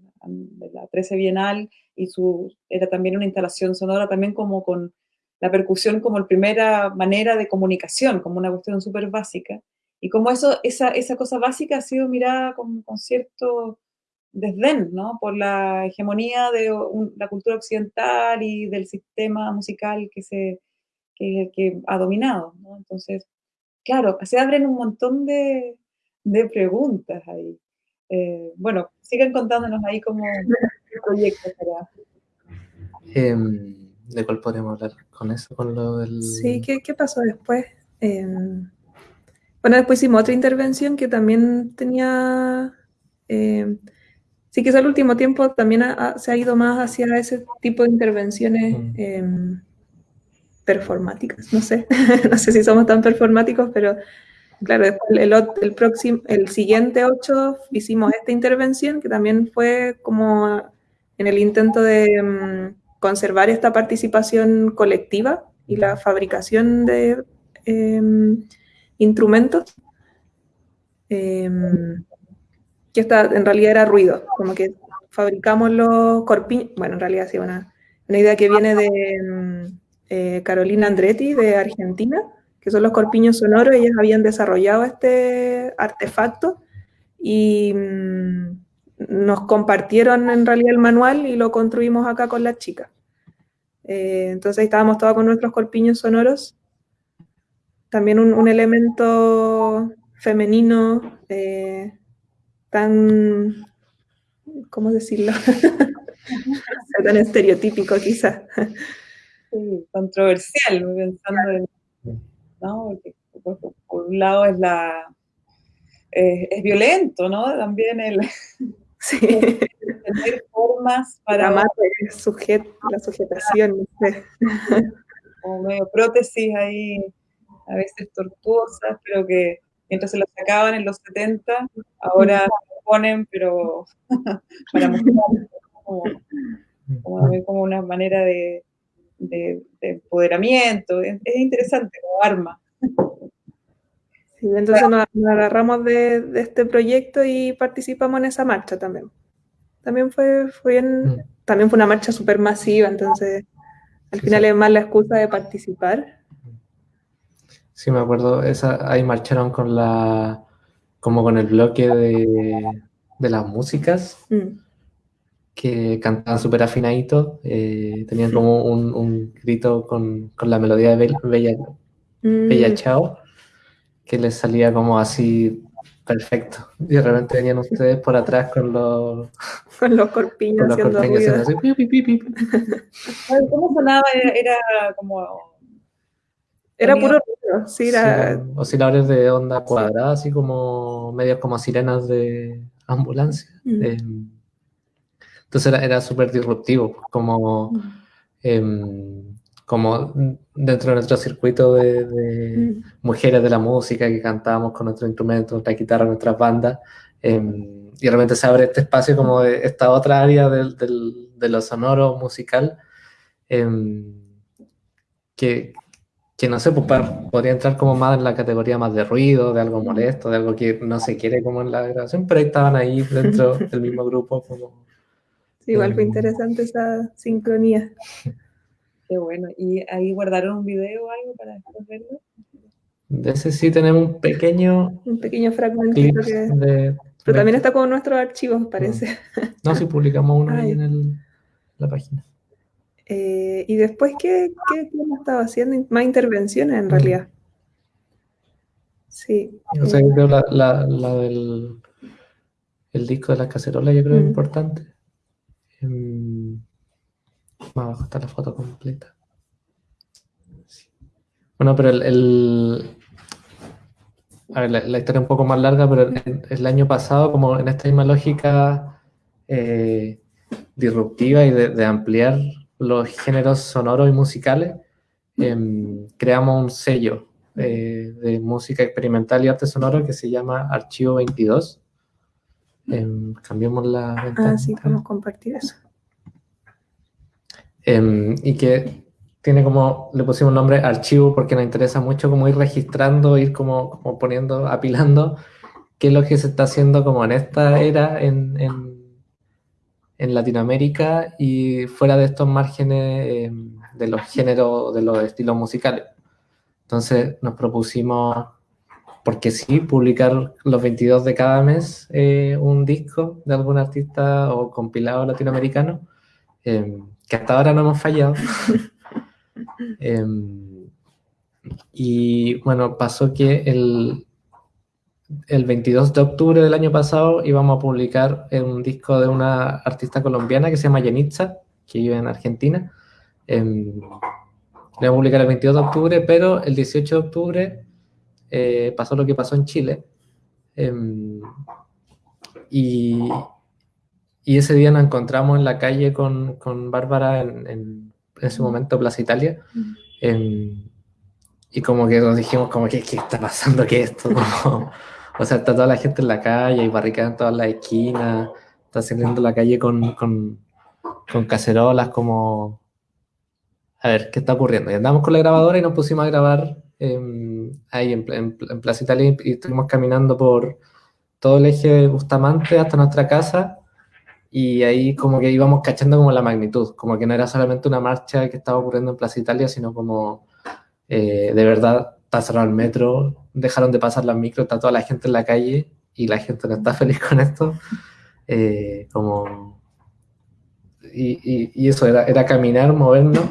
A: la 13 Bienal, y su, era también una instalación sonora, también como con la percusión como primera manera de comunicación, como una cuestión súper básica. Y como eso, esa, esa cosa básica ha sido mirada con, con cierto desdén, ¿no? Por la hegemonía de un, la cultura occidental y del sistema musical que, se, que, que ha dominado, ¿no? Entonces, claro, se abren un montón de, de preguntas ahí. Eh, bueno, sigan contándonos ahí como proyectos para...
C: Eh, ¿De cuál podríamos hablar con eso? Con lo del...
B: Sí, ¿qué, qué pasó después? Eh, bueno, después hicimos otra intervención que también tenía... Eh, sí, que el último tiempo también ha, se ha ido más hacia ese tipo de intervenciones eh, performáticas, no sé, no sé si somos tan performáticos, pero claro, después el, el, próximo, el siguiente 8 hicimos esta intervención que también fue como en el intento de... Um, conservar esta participación colectiva y la fabricación de eh, instrumentos. em, que esta en realidad era ruido, como que fabricamos los corpiños, bueno, en realidad sí, una, una idea que viene de em, eh, Carolina Andretti de Argentina, que son los corpiños sonoros, ellas habían desarrollado este artefacto y mm, nos compartieron en realidad el manual y lo construimos acá con las chicas. Eh, entonces estábamos todos con nuestros corpiños sonoros. También un, elemento femenino eh, tan, ¿cómo decirlo? tan estereotípico quizás.
A: controversial, pensando en, ¿no? por un lado es la es violento, ¿no? También el
B: sí.
A: tener formas para
B: la, sujet, la sujetación, no sé.
A: como medio prótesis ahí, a veces tortuosas, pero que mientras se las sacaban en los 70, ahora se ponen, pero para mostrar como, como, una manera de, de, empoderamiento. Es, interesante como arma.
B: Sí, entonces nos, agarramos de, este proyecto y participamos en esa marcha también. También fue, fue mm. también fue una marcha súper masiva, entonces al final es más la excusa de participar.
C: Sí, me acuerdo, esa, ahí marcharon con la, como con el bloque de, de las músicas. Mm que cantaban súper afinadito, eh, tenían como un, un grito con, con, la melodía de Bella, Bella, mm. Chao, que les salía como así perfecto. Y de repente venían ustedes por atrás con los,
B: con los corpiños, con los haciendo así,
A: ¿Cómo sonaba? Era, como...
B: Era puro ruido, sí, era...
C: osciladores de onda cuadrada, así como medios como sirenas de ambulancia. Mm. Entonces era, era súper disruptivo, como, mm. em, como dentro de nuestro circuito de, mm. mujeres de la música que cantábamos con nuestros instrumentos, nuestra guitarra, nuestras bandas, em, y realmente se abre este espacio como de esta otra área del, del, de lo sonoro musical, em, que, que no sé, pues podría entrar como más en la categoría más de ruido, de algo mm. molesto, de algo que no se quiere como en la grabación, pero ahí estaban ahí dentro del mismo grupo como
B: igual fue interesante esa sincronía.
A: Qué bueno. ¿Y ahí guardaron un video o algo para verlo?
C: De ese sí tenemos un pequeño...
B: Un pequeño fragmento que... Pero también está con nuestros archivos, parece.
C: No, sí publicamos uno ahí en la página.
B: Eh, ¿Y después qué, qué, hemos estado haciendo? Más intervenciones en realidad. Sí.
C: O sea, yo creo la, la, la del el disco de la cacerola, yo creo que es importante. Em, Abajo está la foto completa. Bueno, pero el, a ver, la, historia es un poco más larga, pero el, año pasado, como en esta misma lógica eh, disruptiva y de, ampliar los géneros sonoros y musicales, em, creamos un sello eh, de música experimental y arte sonoro que se llama Archivo 22 Em, cambiemos la
B: ventana. Ah, sí, podemos compartir eso.
C: Em, y que tiene como, le pusimos el nombre archivo porque nos interesa mucho como ir registrando, ir como, como poniendo, apilando qué es lo que se está haciendo como en esta era en, en, en Latinoamérica y fuera de estos márgenes em, de los géneros, de los estilos musicales. Entonces nos propusimos porque sí, publicar los 22 de cada mes eh, un disco de algún artista o compilado latinoamericano, em, que hasta ahora no hemos fallado. Em, y bueno, pasó que el, el 22 de octubre del año pasado íbamos a publicar un disco de una artista colombiana que se llama Yenitza, que vive en Argentina. Eh, le vamos a publicar el 22 de octubre, pero el 18 de octubre eh, pasó lo que pasó en Chile. Em, y, y, ese día nos encontramos en la calle con, con Bárbara en, en, ese momento, Plaza Italia. Em, y como que nos dijimos, como, ¿qué, qué está pasando? ¿Qué es esto? O sea, está toda la gente en la calle y barricadas en todas las esquinas. Está saliendo la calle con, con, cacerolas, como... A ver, ¿qué está ocurriendo? Y andamos con la grabadora y nos pusimos a grabar ahí en, Plaza Italia y estuvimos caminando por todo el eje Bustamante hasta nuestra casa y ahí como que íbamos cachando como la magnitud, como que no era solamente una marcha que estaba ocurriendo en Plaza Italia, sino como eh, de verdad cerrado el metro, dejaron de pasar las micros, está toda la gente en la calle y la gente no está feliz con esto. Eh, como... Y, y, eso, era, era, caminar, movernos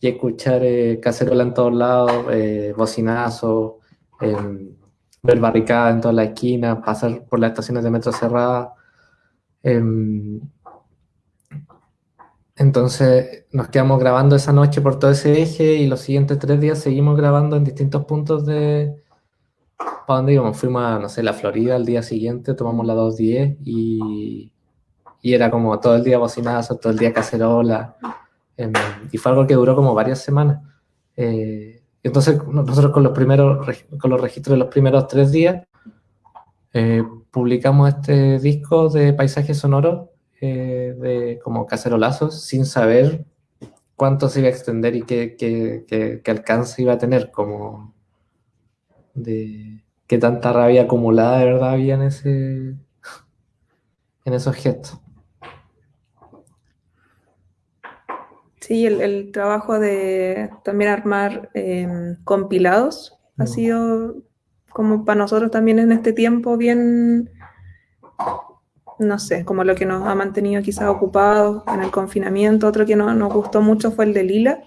C: y escuchar eh, cacerola en todos lados, eh, bocinazo, em, ver barricadas en todas las esquinas, pasar por las estaciones de metro cerradas. Entonces nos quedamos grabando esa noche por todo ese eje y los siguientes tres días seguimos grabando en distintos puntos de... ¿Para dónde íbamos? Fuimos a, no sé, la Florida al día siguiente, tomamos la 210 y, y era como todo el día bocinazo, todo el día cacerola. Em, y fue algo que duró como varias semanas. Eh, entonces nosotros con los, primeros, con los registros de los primeros tres días eh, publicamos este disco de paisajes sonoros eh, de como cacerolazos sin saber cuánto se iba a extender y qué, qué, qué, alcance iba a tener, como de qué tanta rabia acumulada de verdad había en, ese, en esos gestos.
B: Sí, el, trabajo de también armar em, compilados ha mm. sido como para nosotros también en este tiempo bien no sé, como lo que nos ha mantenido quizás ocupados en el confinamiento. Otro que no, nos gustó mucho fue el de Lila,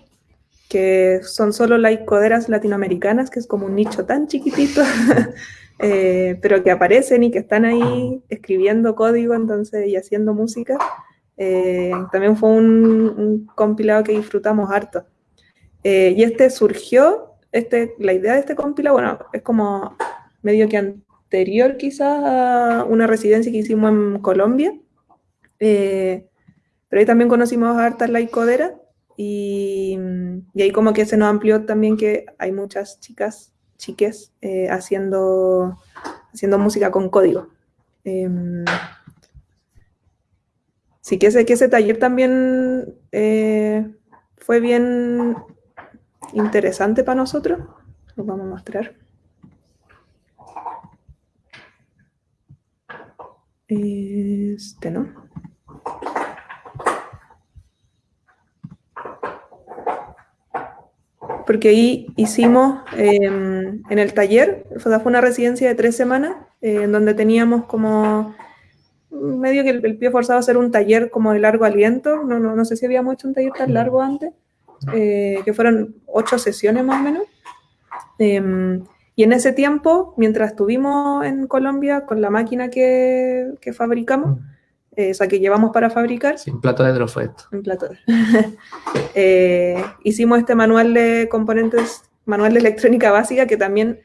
B: que son solo laicoderas latinoamericanas, que es como un nicho tan chiquitito, eh, pero que aparecen y que están ahí escribiendo código entonces y haciendo música. Eh, también fue un, compilado que disfrutamos harto. Eh, y este surgió, este, la idea de este compilado, bueno, es como medio que anterior quizás a una residencia que hicimos en Colombia. Eh, pero ahí también conocimos a hartas laicoderas y, y, ahí como que se nos amplió también que hay muchas chicas, chiques, eh, haciendo, haciendo música con código. Em, sí que ese, que ese taller también eh, fue bien interesante para nosotros. Lo vamos a mostrar. Este, ¿no? Porque ahí hicimos em, en el taller, fue una residencia de tres semanas, eh, en donde teníamos como medio que el, pie forzado a hacer un taller como de largo aliento, no, no, no sé si habíamos hecho un taller tan largo antes, eh, que fueron ocho sesiones más o menos. Y en ese tiempo, mientras estuvimos en Colombia con la máquina que, que fabricamos, mm. eh, o sea, que llevamos para fabricar.
C: Sí, plato de esto.
B: En plato. eh, hicimos este manual de componentes, manual de electrónica básica, que también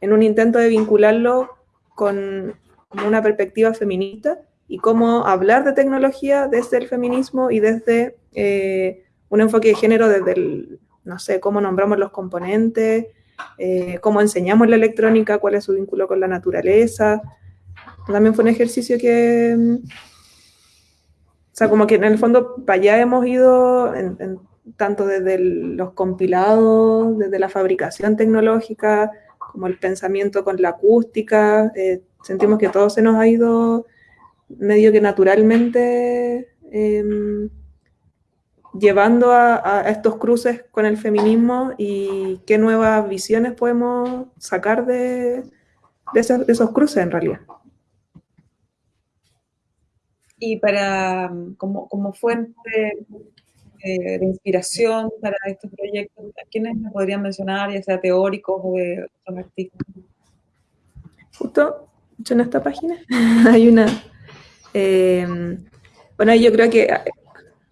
B: en un intento de vincularlo con una perspectiva feminista y cómo hablar de tecnología desde el feminismo y desde eh, un enfoque de género, desde el, no sé, cómo nombramos los componentes, eh, cómo enseñamos la electrónica, cuál es su vínculo con la naturaleza. También fue un ejercicio que, mm, o sea, como que en el fondo para allá hemos ido, tanto desde los compilados, desde la fabricación tecnológica, como el pensamiento con la acústica. Eh, sentimos que todo se nos ha ido medio que naturalmente em, llevando a, estos cruces con el feminismo y qué nuevas visiones podemos sacar de, esos, cruces en realidad.
A: Y para, como, como fuente eh, de inspiración para estos proyectos, ¿a quiénes me podrían mencionar, ya sea teóricos o de otros artistas?
B: Justo, en esta página hay una... Eh, bueno, yo creo que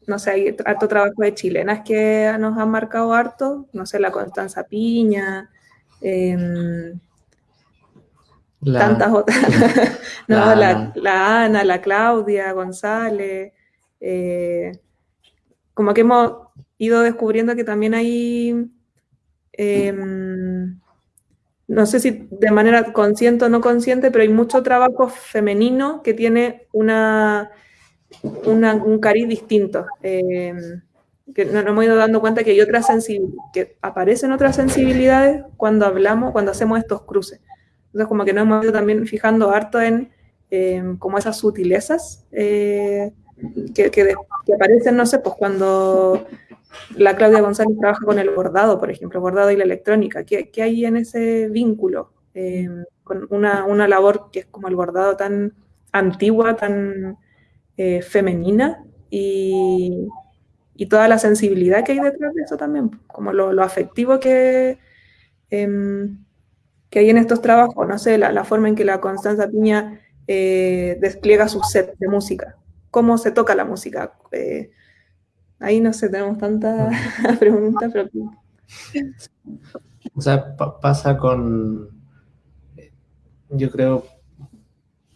B: no sé, hay harto trabajo de chilenas que nos han marcado harto, no sé, la Constanza Piña, em, tantas otras, no, la, Ana. la, Claudia González, eh, como que hemos ido descubriendo que también hay, em, no sé si de manera consciente o no consciente, pero hay mucho trabajo femenino que tiene una un cariz distinto. Eh, que nos, hemos ido dando cuenta que hay otras que aparecen otras sensibilidades cuando hablamos, cuando hacemos estos cruces. Entonces, como que nos hemos ido también fijando harto en em, como esas sutilezas eh, que, que, aparecen, no sé, pues cuando la Claudia González trabaja con el bordado, por ejemplo, bordado y la electrónica. ¿Qué, qué hay en ese vínculo? Em, con una, una, labor que es como el bordado tan antigua, tan eh, femenina y, y, toda la sensibilidad que hay detrás de eso también, como lo, afectivo que, em, que hay en estos trabajos, no sé, la, la forma en que la Constanza Piña eh, despliega su set de música, cómo se toca la música. Eh, ahí no sé, tenemos tantas preguntas, pero...
C: O sea, pasa con, yo creo,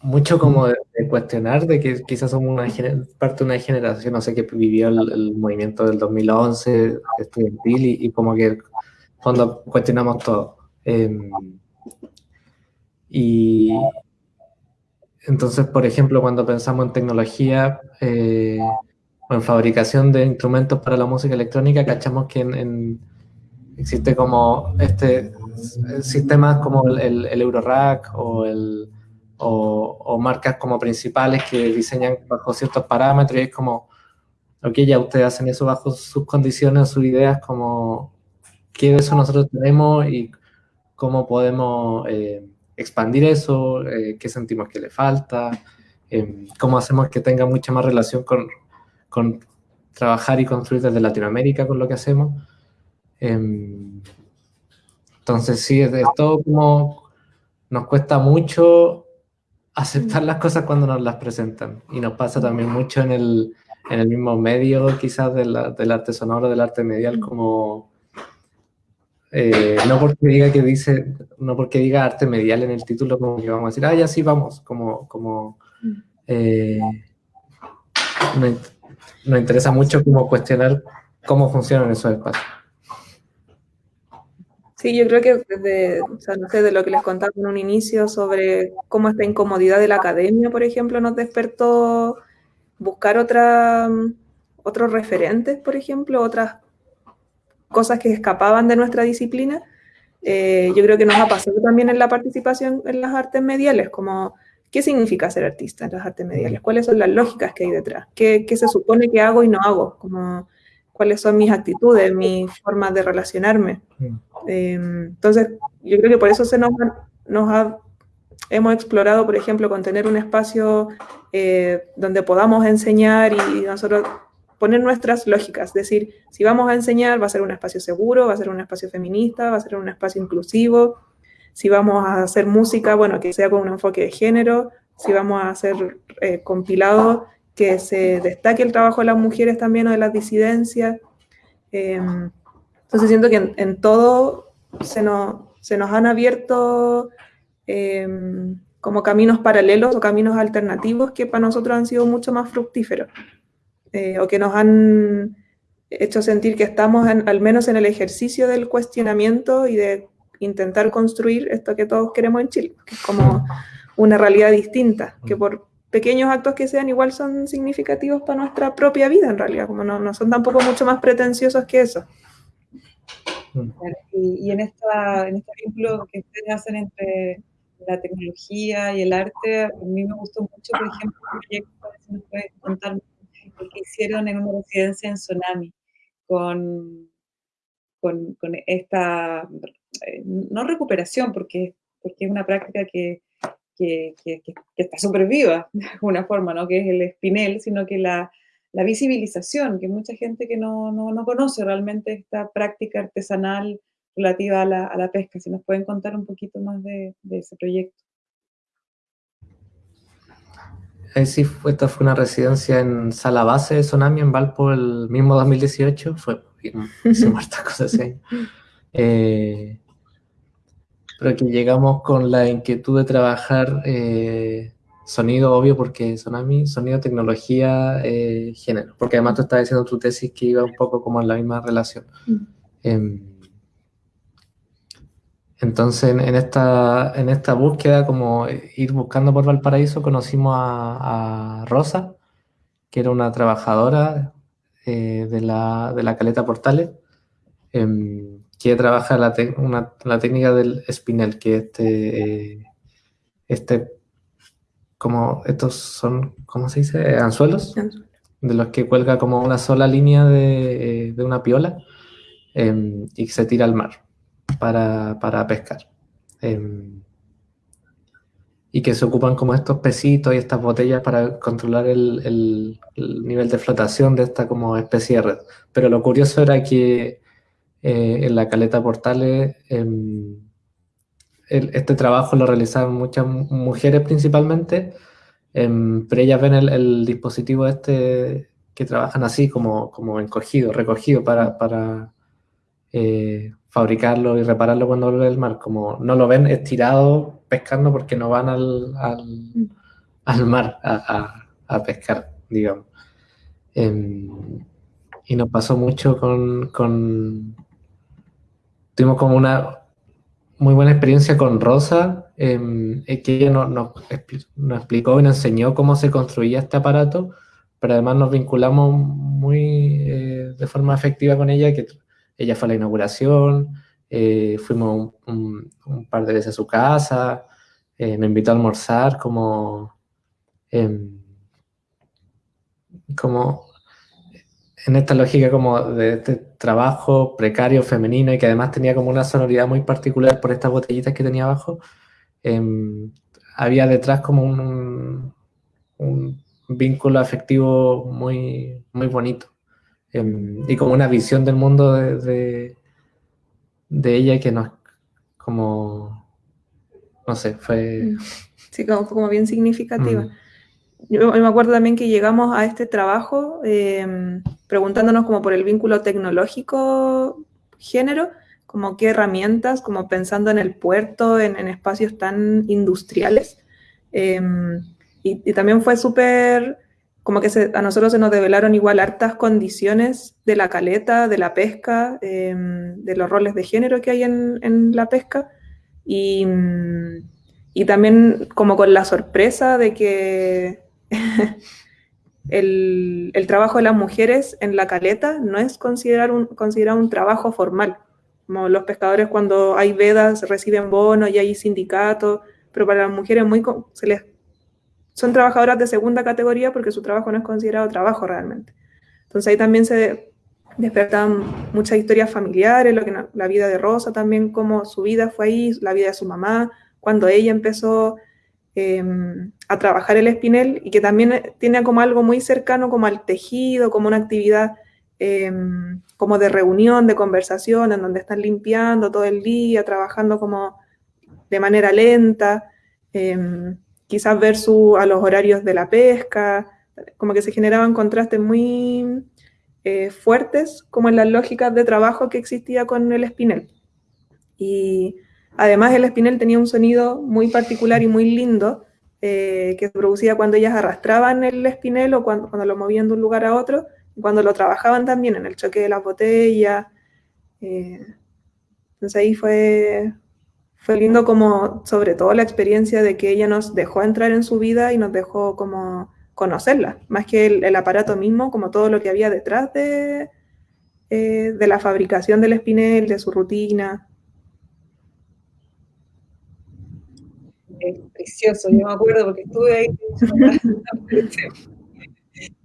C: mucho como de, cuestionar de que quizás somos una parte de una generación, no sé, que vivió el, movimiento del 2011 estudiantil y, y como que cuando cuestionamos todo. Em, y entonces, por ejemplo, cuando pensamos en tecnología eh, o en fabricación de instrumentos para la música electrónica, cachamos que en, existe como este sistemas como el, el Eurorack o, el, o, marcas como principales que diseñan bajo ciertos parámetros y es como, ok, ya ustedes hacen eso bajo sus condiciones, sus ideas, como qué de eso nosotros tenemos y cómo podemos eh, expandir eso, eh, qué sentimos que le falta, eh, cómo hacemos que tenga mucha más relación con, con, trabajar y construir desde Latinoamérica con lo que hacemos. Em, entonces sí, es, todo como nos cuesta mucho aceptar las cosas cuando nos las presentan. Y nos pasa también mucho en el, en el mismo medio quizás del arte sonoro, del arte medial, como eh, no porque diga que dice, no porque diga arte medial en el título, como que vamos a decir, ah, ya sí, vamos, como, como eh, nos, interesa mucho como cuestionar cómo funcionan esos espacios.
B: Sí, yo creo que desde, o sea, no sé, de lo que les contaba en un inicio sobre cómo esta incomodidad de la academia, por ejemplo, nos despertó buscar otra, otros referentes, por ejemplo, otras cosas que escapaban de nuestra disciplina. Eh, yo creo que nos ha pasado también en la participación en las artes mediales, como qué significa ser artista en las artes mediales, cuáles son las lógicas que hay detrás, qué, qué se supone que hago y no hago, como cuáles son mis actitudes, mis formas de relacionarme. Eh, entonces, yo creo que por eso se nos, nos ha, hemos explorado, por ejemplo, con tener un espacio eh, donde podamos enseñar y nosotros poner nuestras lógicas, es decir, si vamos a enseñar, va a ser un espacio seguro, va a ser un espacio feminista, va a ser un espacio inclusivo, si vamos a hacer música, bueno, que sea con un enfoque de género, si vamos a hacer eh, compilado, que se destaque el trabajo de las mujeres también o de las disidencias. Em, entonces siento que en, todo se nos, se nos, han abierto em, como caminos paralelos o caminos alternativos que para nosotros han sido mucho más fructíferos. Eh, o que nos han hecho sentir que estamos al menos en el ejercicio del cuestionamiento y de intentar construir esto que todos queremos en Chile, que es como una realidad distinta, que por pequeños actos que sean igual son significativos para nuestra propia vida en realidad, como no, no son tampoco mucho más pretenciosos que eso.
A: Y, en, esta, en este vínculo que ustedes hacen entre la tecnología y el arte, a mí me gustó mucho, por ejemplo, el proyecto, si nos puedes contar que hicieron en una residencia en Tsunami, con, con, esta, eh, no recuperación, porque, porque es una práctica que, que, está súper viva, de alguna forma, ¿no? que es el espinel, sino que la, la visibilización, que mucha gente que no, no, conoce realmente esta práctica artesanal relativa a la, a la, pesca. Si nos pueden contar un poquito más de, de ese proyecto.
C: sí, esta fue una residencia en sala base de Sonami en Valpo el mismo 2018. Fue hicimos hartas cosas así. Eh, pero que llegamos con la inquietud de trabajar eh, sonido, obvio, porque Sonami, sonido, tecnología, eh, género. Porque además tú estabas diciendo tu tesis que iba un poco como en la misma relación. Mm. Em, entonces, en, esta, en esta búsqueda, como ir buscando por Valparaíso, conocimos a, Rosa, que era una trabajadora eh, de, la, de, la, Caleta Portales, eh, que trabaja la, la, técnica del spinel, que este, eh, este como estos son, ¿cómo se dice? Anzuelos, de los que cuelga como una sola línea de, de una piola em, y se tira al mar para, para pescar. Em, y que se ocupan como estos pesitos y estas botellas para controlar el, el, nivel de flotación de esta como especie de red. Pero lo curioso era que eh, en la caleta Portales em, este trabajo lo realizaban muchas mujeres principalmente, em, pero ellas ven el, dispositivo este que trabajan así como, como encogido, recogido para, para eh, fabricarlo y repararlo cuando vuelve del mar, como no lo ven estirado pescando porque no van al, al, mar a, a, pescar, digamos. Em, y nos pasó mucho con, con, Tuvimos como una muy buena experiencia con Rosa, em, que ella nos, nos, explicó y nos enseñó cómo se construía este aparato, pero además nos vinculamos muy eh, de forma efectiva con ella, que ella fue a la inauguración, eh, fuimos un, par de veces a su casa, eh, me invitó a almorzar como, em, como en esta lógica como de este trabajo precario femenino y que además tenía como una sonoridad muy particular por estas botellitas que tenía abajo, em, había detrás como un, un, vínculo afectivo muy, muy bonito em, y como una visión del mundo de, de, ella que nos, como, no sé, fue...
B: Sí, como, como bien significativa. Mm. Yo, me acuerdo también que llegamos a este trabajo em, preguntándonos como por el vínculo tecnológico género, como qué herramientas, como pensando en el puerto, en, espacios tan industriales. Em, y, también fue súper, como que a nosotros se nos develaron igual hartas condiciones de la caleta, de la pesca, em, de los roles de género que hay en, en la pesca. Y, y también como con la sorpresa de que el, trabajo de las mujeres en la caleta no es considerado un, considerado un trabajo formal. Como los pescadores cuando hay vedas reciben bonos y hay sindicatos, pero para las mujeres muy, son trabajadoras de segunda categoría porque su trabajo no es considerado trabajo realmente. Entonces ahí también se despertan muchas historias familiares, lo que la vida de Rosa también, cómo su vida fue ahí, la vida de su mamá, cuando ella empezó Em, a trabajar el espinel y que también tiene como algo muy cercano como al tejido, como una actividad em, como de reunión, de conversación, en donde están limpiando todo el día, trabajando como de manera lenta, em, quizás versus a los horarios de la pesca, como que se generaban contrastes muy eh, fuertes como en las lógicas de trabajo que existía con el espinel. Y Además, el espinel tenía un sonido muy particular y muy lindo eh, que se producía cuando ellas arrastraban el espinel o cuando, lo movían de un lugar a otro, cuando lo trabajaban también en el choque de las botellas. Eh, entonces ahí fue, fue lindo como, sobre todo la experiencia de que ella nos dejó entrar en su vida y nos dejó como conocerla, más que el, aparato mismo, como todo lo que había detrás de, eh, de la fabricación del espinel, de su rutina.
A: Precioso, yo me acuerdo porque estuve ahí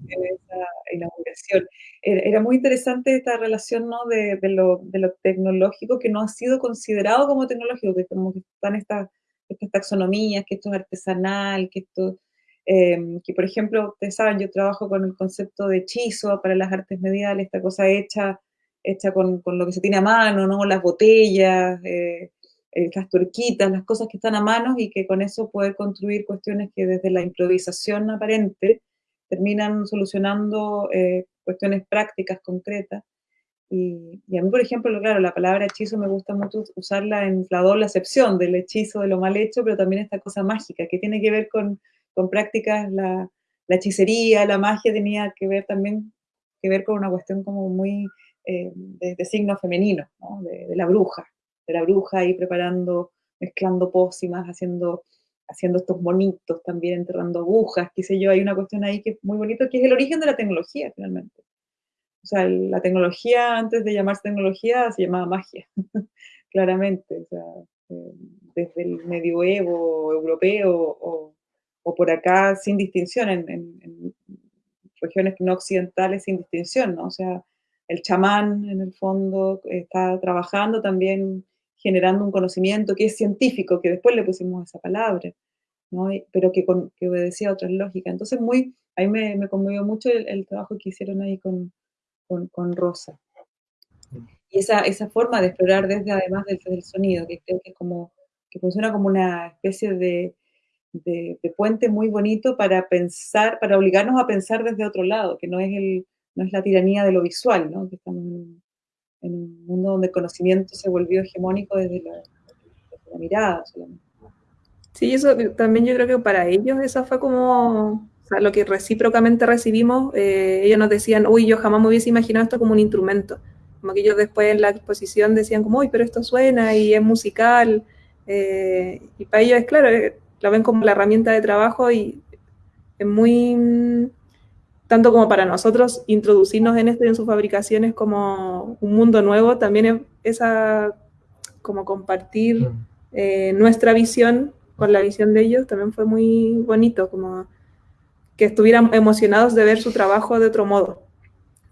A: en esa inauguración. Era, muy interesante esta relación ¿no? de, lo, tecnológico que no ha sido considerado como tecnológico, que como que están estas, taxonomías, que esto es artesanal, que esto, em, que por ejemplo, ustedes saben, yo trabajo con el concepto de hechizo para las artes mediales, esta cosa hecha, hecha con, lo que se tiene a mano, ¿no? Las botellas, eh, eh, las turquitas, las cosas que están a mano y que con eso poder construir cuestiones que desde la improvisación aparente terminan solucionando eh, cuestiones prácticas, concretas. Y, a mí, por ejemplo, claro, la palabra hechizo me gusta mucho usarla en la doble acepción del hechizo de lo mal hecho, pero también esta cosa mágica que tiene que ver con, con prácticas, la, hechicería, la magia tenía que ver también que ver con una cuestión como muy eh, de, signo femenino, ¿no? de, de, la bruja, de la bruja ahí preparando, mezclando pócimas, haciendo, haciendo estos monitos también, enterrando agujas, qué sé yo, hay una cuestión ahí que es muy bonito, que es el origen de la tecnología finalmente. O sea, la tecnología, antes de llamarse tecnología, se llamaba magia, claramente. O sea, eh, desde el medioevo europeo o, o por acá sin distinción, en, en, regiones no occidentales sin distinción, ¿no? O sea, el chamán en el fondo está trabajando también generando un conocimiento que es científico, que después le pusimos esa palabra, ¿no? pero que, que obedecía a otras lógicas. Entonces, muy, ahí me, me conmovió mucho el, trabajo que hicieron ahí con, con, con Rosa. Y esa, esa, forma de explorar desde, además del, del, sonido, que creo que es como, que funciona como una especie de, de, puente muy bonito para pensar, para obligarnos a pensar desde otro lado, que no es, el, no es la tiranía de lo visual, ¿no? que estamos un mundo donde el conocimiento se volvió hegemónico desde la, mirada solamente.
B: Sí, eso también yo creo que para ellos eso fue como lo que recíprocamente recibimos. Eh, ellos nos decían, uy, yo jamás me hubiese imaginado esto como un instrumento. Como que ellos después en la exposición decían como, uy, pero esto suena y es musical. Eh, y para ellos es claro, eh, lo ven como la herramienta de trabajo y es muy, tanto como para nosotros introducirnos en esto y en sus fabricaciones como un mundo nuevo, también es esa, como compartir mm. eh, nuestra visión con la visión de ellos, también fue muy bonito, como que estuvieran emocionados de ver su trabajo de otro modo.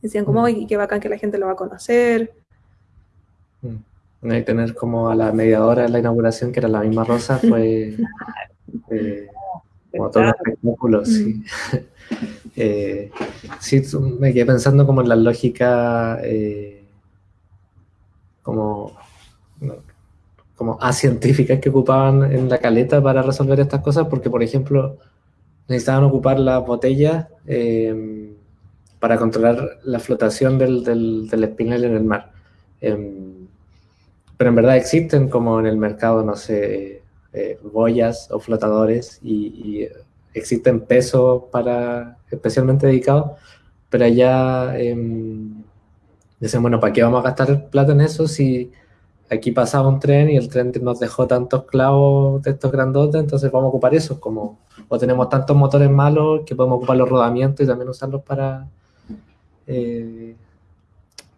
B: Decían como, mm. y qué bacán que la gente lo va a conocer.
C: Mm. Y tener como a la media hora de la inauguración, que era la misma Rosa, fue eh, como todo un espectáculo, sí. Eh, sí, me quedé pensando como en la lógica eh, como, como científicas que ocupaban en la caleta para resolver estas cosas, porque por ejemplo necesitaban ocupar las botellas em, para controlar la flotación del, del, del, espinel en el mar. Em, pero en verdad existen como en el mercado, no sé, eh, boyas o flotadores y, existen pesos para especialmente dedicados, pero allá eh, dicen, bueno, ¿para qué vamos a gastar plata en eso si aquí pasaba un tren y el tren nos dejó tantos clavos de estos grandotes, entonces vamos a ocupar esos como, o tenemos tantos motores malos que podemos ocupar los rodamientos y también usarlos para... Eh,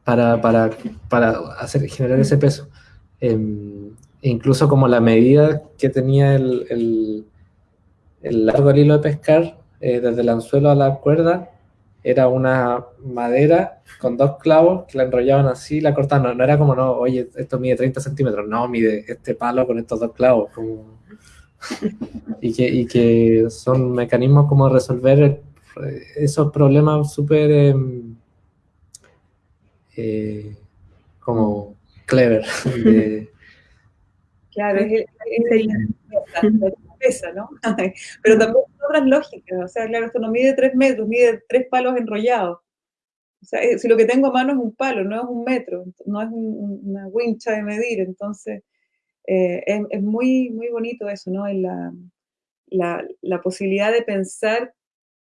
C: para, para, para, hacer, generar ese peso. Em, incluso como la medida que tenía el, largo del hilo de pescar, eh, desde el anzuelo a la cuerda, era una madera con dos clavos que la enrollaban así la cortaban. No, era como, no, oye, esto mide 30 centímetros, no, mide este palo con estos dos clavos. Como... y, que, y que son mecanismos como resolver esos problemas súper em, eh, como clever de,
A: Claro, es, la pesa, ¿no? Pero también otras lógicas, o sea, claro, esto no mide tres metros, mide tres palos enrollados. O sea, eh, si lo que tengo a mano es un palo, no es un metro, no es una wincha de medir, entonces eh, es, muy, muy bonito eso, ¿no? La, la, la, posibilidad de pensar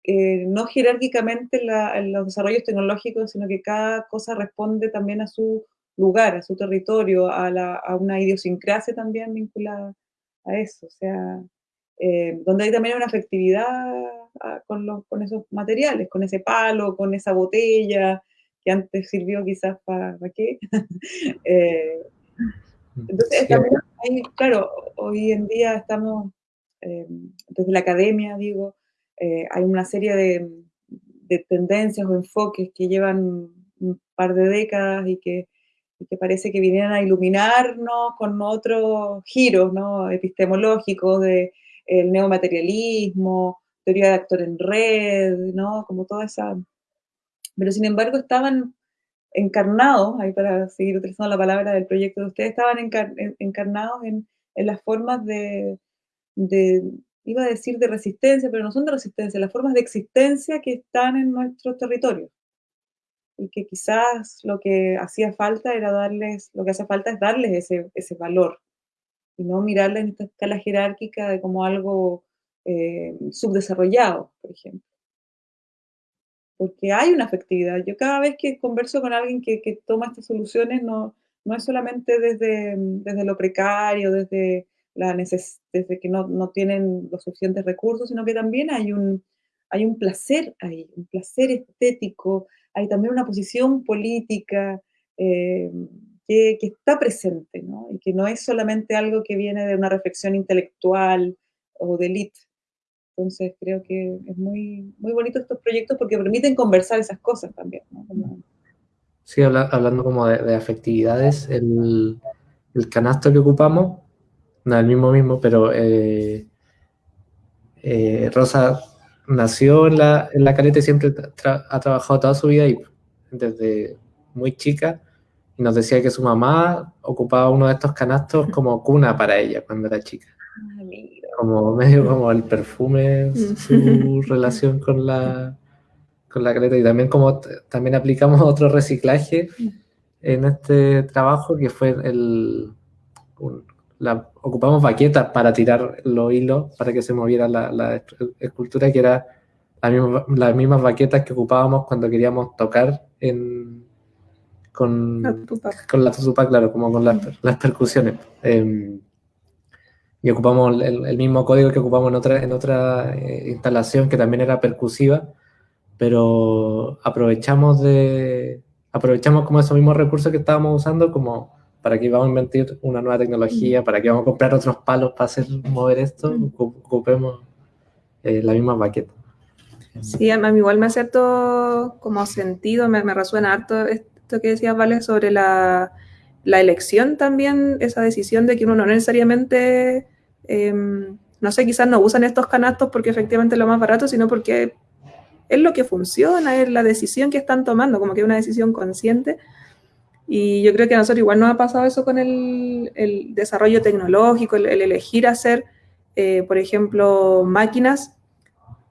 A: eh, no jerárquicamente en los desarrollos tecnológicos, sino que cada cosa responde también a su lugar, a su territorio, a, la, a una idiosincrasia también vinculada a eso, o sea, eh, donde hay también una afectividad ah, con, los, con esos materiales, con ese palo, con esa botella, que antes sirvió quizás para, qué. eh, entonces, también claro, hoy en día estamos, eh, desde la academia, digo, eh, hay una serie de, de tendencias o enfoques que llevan un par de décadas y que que parece que vinieran a iluminarnos con otros giros ¿no? epistemológicos de el neomaterialismo, teoría de actor en red, ¿no? como toda esa... Pero sin embargo estaban encarnados, ahí para seguir utilizando la palabra del proyecto de ustedes, estaban encarnados en, en, las formas de, de, iba a decir de resistencia, pero no son de resistencia, las formas de existencia que están en nuestros territorios y que quizás lo que hacía falta era darles, lo que hace falta es darles ese, ese valor y no mirarles en esta escala jerárquica de como algo eh, subdesarrollado, por ejemplo. Porque hay una afectividad. Yo cada vez que converso con alguien que, que toma estas soluciones, no, no es solamente desde, desde lo precario, desde, la desde que no, no, tienen los suficientes recursos, sino que también hay un, hay un placer ahí, un placer estético, hay también una posición política eh, que, está presente, ¿no? Y que no es solamente algo que viene de una reflexión intelectual o de élite, Entonces creo que es muy, muy bonito estos proyectos porque permiten conversar esas cosas también.
C: Sí, hablando como de, afectividades, el, el, canasto que ocupamos, no el mismo mismo, pero eh, eh, Rosa nació en la, en la caleta y siempre ha trabajado toda su vida ahí, desde muy chica, y nos decía que su mamá ocupaba uno de estos canastos como cuna para ella cuando era chica. Como medio como el perfume, su relación con la, con la caleta, y también como también aplicamos otro reciclaje en este trabajo que fue el... la, ocupamos baquetas para tirar los hilos para que se moviera la, la escultura que era las mismas baquetas que ocupábamos cuando queríamos tocar en, con, la con la tutupa, claro, como con las, las percusiones. Em, y ocupamos el, mismo código que ocupamos en otra, en otra eh, instalación que también era percusiva, pero aprovechamos de aprovechamos como esos mismos recursos que estábamos usando como para que íbamos a inventar una nueva tecnología, para que íbamos a comprar otros palos para hacer mover esto, ocupemos eh, la misma baqueta.
B: Sí, a mí igual me hace harto como sentido, me, me resuena harto esto que decías, Vale, sobre la, la, elección también, esa decisión de que uno no necesariamente, em, no sé, quizás no usan estos canastos porque efectivamente es lo más barato, sino porque es lo que funciona, es la decisión que están tomando, como que es una decisión consciente. Y yo creo que a nosotros igual nos ha pasado eso con el, el desarrollo tecnológico, el, elegir hacer, eh, por ejemplo, máquinas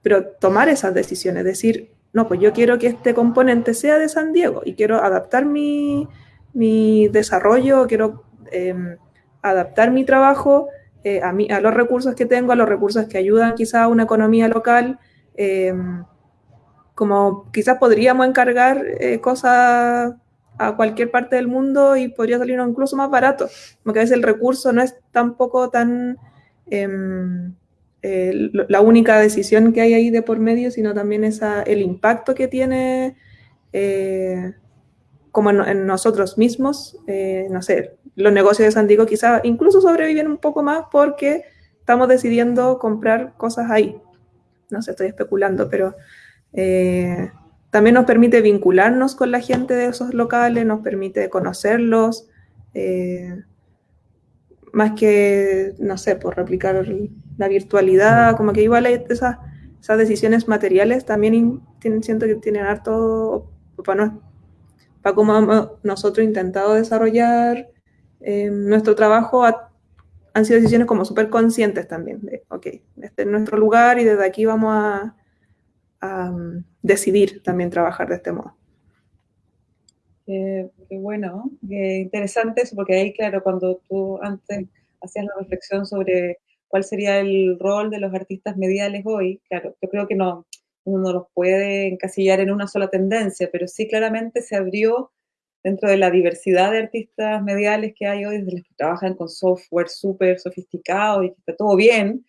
B: pero tomar esas decisiones, decir, no, pues yo quiero que este componente sea de San Diego y quiero adaptar mi, mi desarrollo, quiero em, adaptar mi trabajo eh, a, a, los recursos que tengo, a los recursos que ayudan quizá a una economía local, em, como quizás podríamos encargar eh, cosas a cualquier parte del mundo y podría salir incluso más barato, porque a veces el recurso no es tampoco tan... Eh, la única decisión que hay ahí de por medio, sino también esa, el impacto que tiene eh, como en, nosotros mismos. Eh, no sé, los negocios de San Diego quizá incluso sobreviven un poco más porque estamos decidiendo comprar cosas ahí. No sé, estoy especulando, pero también nos permite vincularnos con la gente de esos locales, nos permite conocerlos más que, no sé, por replicar la virtualidad, como que igual esas, esas decisiones materiales también siento que tienen harto, para, para cómo nosotros intentado desarrollar em, nuestro trabajo, han sido decisiones como súper conscientes también, de, ok, este es nuestro lugar y desde aquí vamos a, a decidir también trabajar de este modo.
A: Qué, bueno, qué interesante eso, porque ahí, claro, cuando tú antes hacías la reflexión sobre cuál sería el rol de los artistas mediales hoy, claro, yo creo que no, uno no los puede encasillar en una sola tendencia, pero sí claramente se abrió dentro de la diversidad de artistas mediales que hay hoy, desde los que trabajan con software súper sofisticado y que está todo bien,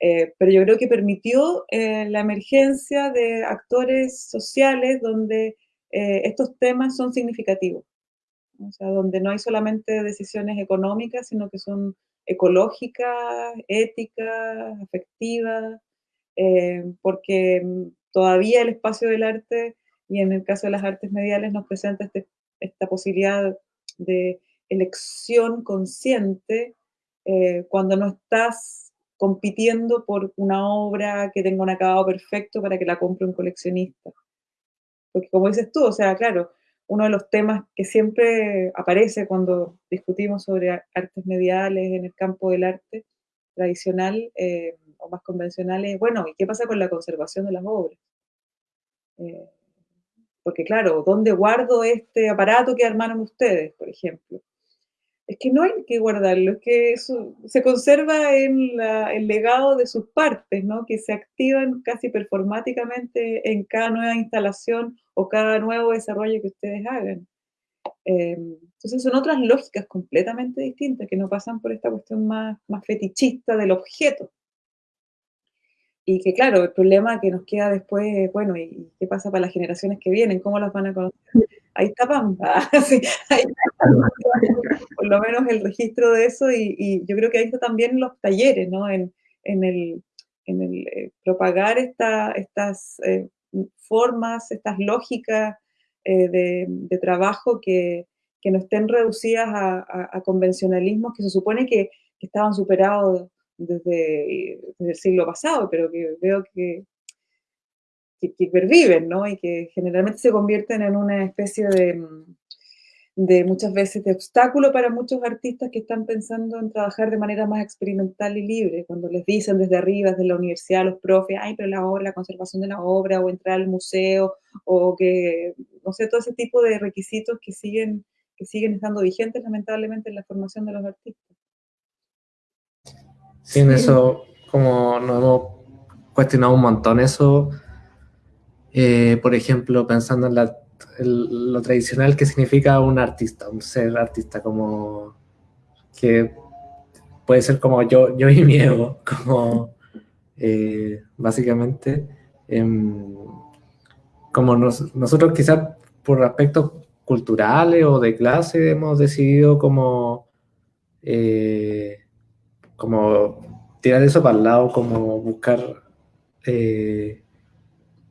A: eh, pero yo creo que permitió eh, la emergencia de actores sociales donde eh, estos temas son significativos. O sea, donde no hay solamente decisiones económicas, sino que son ecológicas, éticas, afectivas, eh, porque todavía el espacio del arte, y en el caso de las artes mediales, nos presenta este, esta posibilidad de elección consciente eh, cuando no estás compitiendo por una obra que tenga un acabado perfecto para que la compre un coleccionista. Porque como dices tú, o sea, claro, uno de los temas que siempre aparece cuando discutimos sobre artes mediales en el campo del arte tradicional eh, o más convencional es, bueno, ¿y qué pasa con la conservación de las obras? Eh, porque claro, ¿dónde guardo este aparato que armaron ustedes, por ejemplo? Es que no hay que guardarlo, es que se conserva en el legado de sus partes, ¿no? que se activan casi performáticamente en cada nueva instalación o cada nuevo desarrollo que ustedes hagan. Eh, entonces son otras lógicas completamente distintas que no pasan por esta cuestión más, más fetichista del objeto. Y que claro, el problema que nos queda después, bueno, ¿y qué pasa para las generaciones que vienen? ¿Cómo las van a conocer? Ahí está Pampa, ahí está, por lo menos el registro de eso y, yo creo que ahí está también los talleres, ¿no? En, en, el, en el eh, propagar estas eh, formas, estas lógicas de, trabajo que, no estén reducidas a, convencionalismos que se supone que, estaban superados desde, el siglo pasado, pero que veo que, que, perviven, ¿no? Y que generalmente se convierten en una especie de, de muchas veces de obstáculo para muchos artistas que están pensando en trabajar de manera más experimental y libre, cuando les dicen desde arriba, desde la universidad, los profes, ay, pero la obra, la conservación de la obra, o entrar al museo, o que, no sé, todo ese tipo de requisitos que siguen, que siguen estando vigentes lamentablemente en la formación de los artistas.
C: Sí, en eso, como nos hemos cuestionado un montón eso, eh, por ejemplo, pensando en la lo tradicional que significa un artista, un ser artista, como que puede ser como yo, yo y mi ego, como eh, básicamente, em, como nosotros quizás por aspectos culturales o de clase hemos decidido como, eh, como tirar eso para el lado, como buscar eh,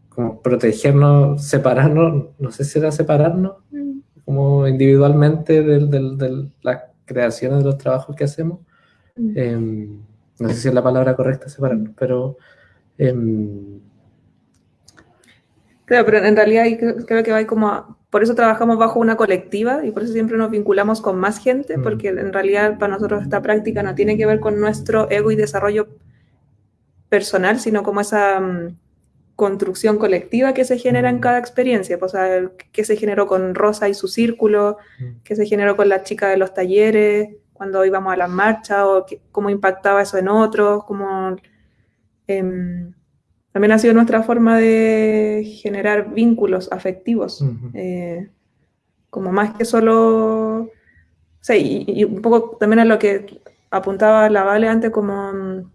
C: como protegernos, separarnos, no sé si era separarnos, mm. como individualmente de, las creaciones de los trabajos que hacemos. Mm. Em, no sé si es la palabra correcta separarnos, mm. pero... Em,
B: claro, pero en realidad creo, que va como... por eso trabajamos bajo una colectiva y por eso siempre nos vinculamos con más gente, porque en realidad para nosotros esta práctica no tiene que ver con nuestro ego y desarrollo personal, sino como esa construcción colectiva que se genera en mm. cada experiencia, pues, o sea, que se generó con Rosa y su círculo, mm. que se generó con la chica de los talleres, cuando íbamos a las marchas, o cómo impactaba eso en otros, cómo... Em, también ha sido nuestra forma de generar vínculos afectivos, eh, como más que solo... Y, un poco también a lo que apuntaba la Vale antes, como mm,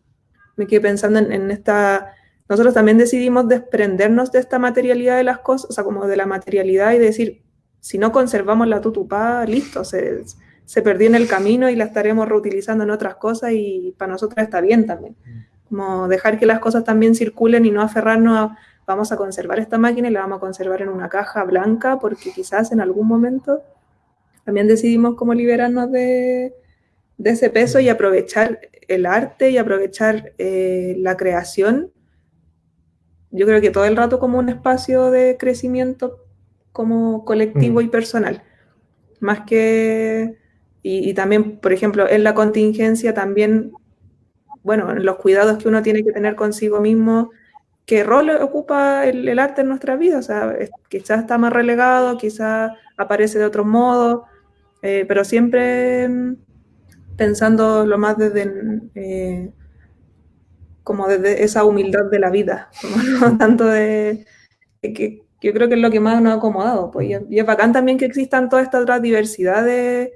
B: me quedé pensando en esta nosotros también decidimos desprendernos de esta materialidad de las cosas, o sea, como de la materialidad y decir, si no conservamos la tutupá, listo, se, se perdió en el camino y la estaremos reutilizando en otras cosas y para nosotros está bien también. Como dejar que las cosas también circulen y no aferrarnos a, vamos a conservar esta máquina y la vamos a conservar en una caja blanca porque quizás en algún momento también decidimos como liberarnos de, de ese peso y aprovechar el arte y aprovechar eh, la creación yo creo que todo el rato como un espacio de crecimiento como colectivo mm. y personal. Más que, y, también, por ejemplo, en la contingencia también, bueno, en los cuidados que uno tiene que tener consigo mismo, qué rol ocupa el, arte en nuestra vida. O sea, quizás está más relegado, quizás aparece de otro modo, eh, pero siempre mm, pensando lo más desde eh, como desde esa humildad de la vida, tanto de, que, yo creo que es lo que más nos ha acomodado. Pues, y, es bacán también que existan toda esta otra diversidad de,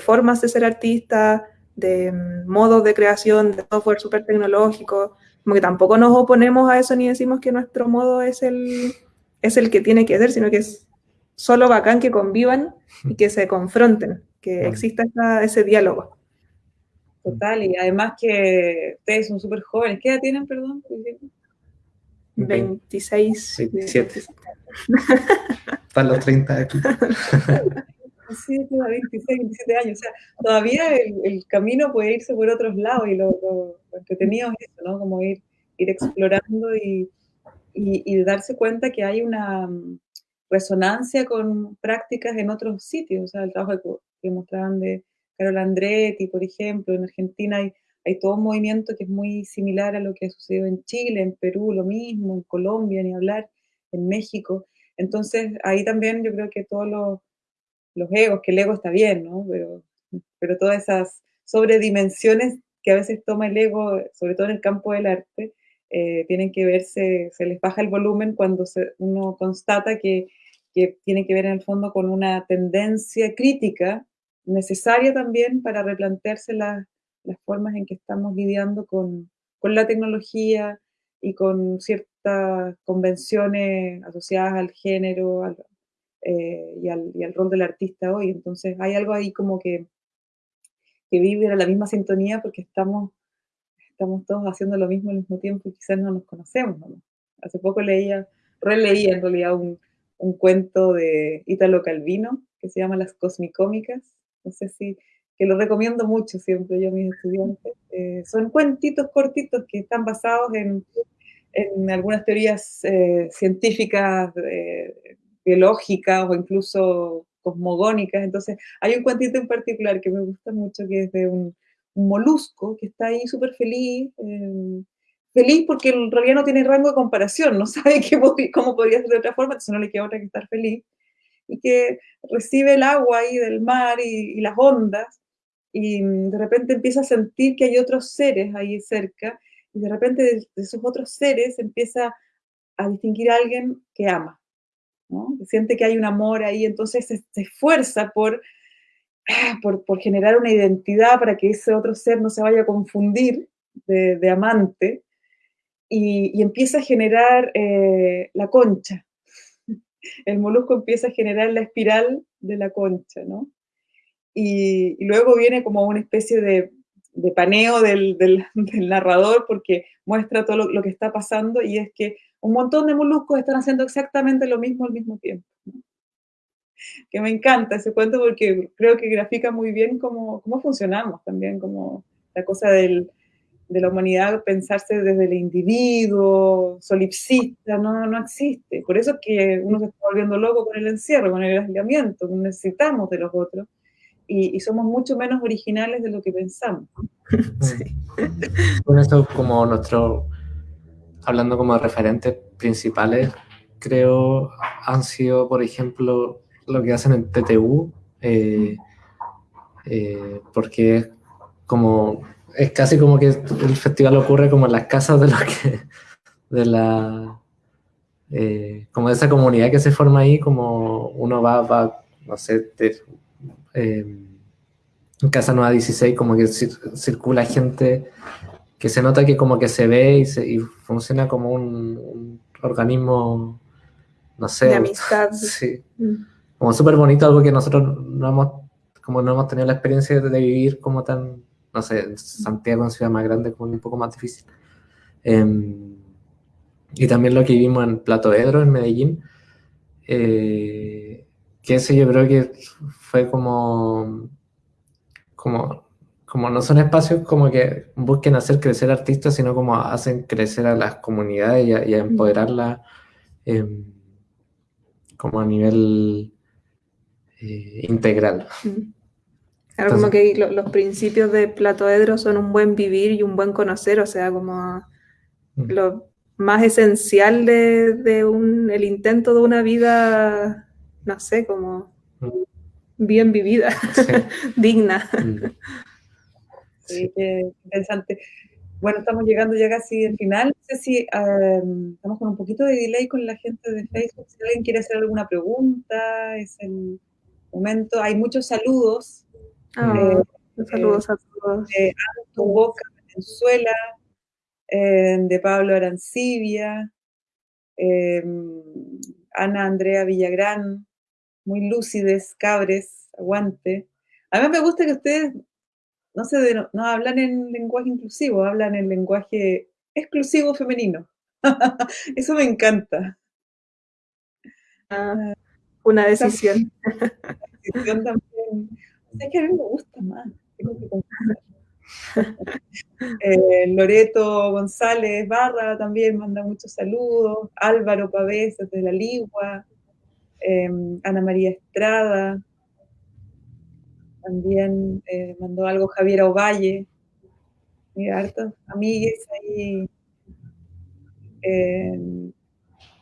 B: formas de ser artista, de modos de creación, de software súper tecnológico, como que tampoco nos oponemos a eso ni decimos que nuestro modo es el, es el que tiene que ser, sino que es solo bacán que convivan y que se confronten, que exista ese diálogo.
A: Total, y además que ustedes son súper jóvenes. ¿Qué edad tienen, perdón?
B: 26.
C: 27. Están los 30 aquí.
A: Sí, 26, 27 años. O sea, todavía el, camino puede irse por otros lados y lo, lo, entretenido es eso, ¿no? Como ir, ir explorando y, y, darse cuenta que hay una mm, resonancia con prácticas en otros sitios. O sea, el trabajo que mostraban de Carol Andretti, por ejemplo, en Argentina hay, hay todo un movimiento que es muy similar a lo que ha sucedido en Chile, en Perú lo mismo, en Colombia, ni hablar, en México. Entonces, ahí también yo creo que todos los, los egos, que el ego está bien, ¿no? Pero, pero todas esas sobredimensiones que a veces toma el ego, sobre todo en el campo del arte, eh, tienen que verse, se les baja el volumen cuando uno constata que, que tiene que ver en el fondo con una tendencia crítica necesaria también para replantearse las formas en que estamos lidiando con, la tecnología y con ciertas convenciones asociadas al género eh, y, al, rol del artista hoy. Entonces hay algo ahí como que, que vive la misma sintonía porque estamos, estamos todos haciendo lo mismo al mismo tiempo y quizás no nos conocemos. Hace poco leía, releía en realidad un, un cuento de Italo Calvino que se llama Las Cosmicómicas. No sé si, que lo recomiendo mucho siempre yo a mis estudiantes. Eh, son cuentitos cortitos que están basados en, en algunas teorías eh, científicas, eh, biológicas o incluso cosmogónicas. Entonces, hay un cuentito en particular que me gusta mucho, que es de un, molusco que está ahí súper feliz, feliz porque en realidad no tiene rango de comparación, no sabe qué, cómo podría ser de otra forma, entonces no le queda otra que estar feliz, y que recibe el agua ahí del mar y, las ondas, y de repente empieza a sentir que hay otros seres ahí cerca, y de repente de, esos otros seres empieza a distinguir a alguien que ama, siente que hay un amor ahí, entonces se, esfuerza por, por, por, generar una identidad para que ese otro ser no se vaya a confundir de, de amante, y, empieza a generar eh, la concha. El molusco empieza a generar la espiral de la concha, ¿no? Y, luego viene como una especie de, paneo del, narrador porque muestra todo lo, que está pasando y es que un montón de moluscos están haciendo exactamente lo mismo al mismo tiempo. Que me encanta ese cuento porque creo que grafica muy bien cómo, cómo funcionamos también, como la cosa del, de la humanidad pensarse desde el individuo, solipsista, no, no existe. Por eso es que uno se está volviendo loco con el encierro, con el aislamiento, necesitamos de los otros y, somos mucho menos originales de lo que pensamos.
C: Sí. Con eso como nuestro, hablando como de referentes principales, creo han sido, por ejemplo, lo que hacen en TTU, eh, eh, porque es como es casi como que el festival ocurre como en las casas de de la, eh, como de esa comunidad que se forma ahí, como uno va, va no sé, eh, en Casa Nueva 16, como que circula gente que se nota que como que se ve y, se, y funciona como un, organismo, no sé.
B: De amistad.
C: Sí. Mm. Como súper bonito, algo que nosotros no hemos, como no hemos tenido la experiencia de vivir como tan no sé, Santiago es ciudad más grande, como un poco más difícil. Em, y también lo que vimos en Plato Edro, en Medellín, eh, que ese yo creo que fue como, como, como no son espacios como que busquen hacer crecer artistas, sino como hacen crecer a las comunidades y a, empoderarlas em, como a nivel eh, integral.
B: Claro, como que los principios de Platoedro son un buen vivir y un buen conocer, o sea, como lo más esencial de, un, el intento de una vida, no sé, como bien vivida, digna. Mm.
A: Sí, qué interesante. Bueno, estamos llegando ya casi al final. No sé si em, estamos con un poquito de delay con la gente de Facebook. Si alguien quiere hacer alguna pregunta, es el momento. Hay muchos saludos
B: eh, saludos a todos.
A: De Boca, Venezuela, eh, de Pablo Arancibia, em, Ana Andrea Villagrán, muy lúcides, cabres, aguante. A mí me gusta que ustedes no, se no hablan en lenguaje inclusivo, hablan en lenguaje exclusivo femenino. Eso me encanta.
B: Ah, una decisión. Una
A: decisión también es que a mí me gusta más. Eh, Loreto González Barra también manda muchos saludos. Álvaro Pavés desde La Ligua. Em, Ana María Estrada. También eh, mandó algo Javier Ovalle. Mira, hartos amigues ahí. Em,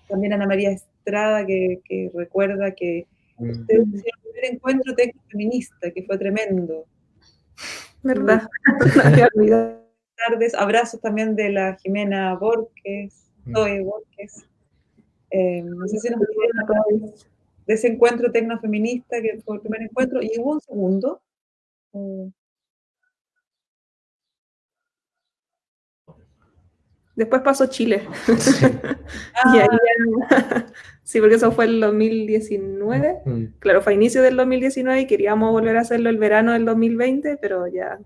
A: también Ana María Estrada que, que recuerda que mm. ustedes encuentro técnico feminista, que fue tremendo.
B: ¿Verdad?
A: tardes, abrazos también de la Jimena Borges, mm. Zoe Borges. Eh, no sé si nos pudieron de ese encuentro tecnofeminista que fue el primer encuentro, y hubo un segundo.
B: Después pasó Chile. y ahí. Sí, porque eso fue el 2019. Mm. Claro, fue a inicio del 2019 y queríamos volver a hacerlo el verano del 2020, pero ya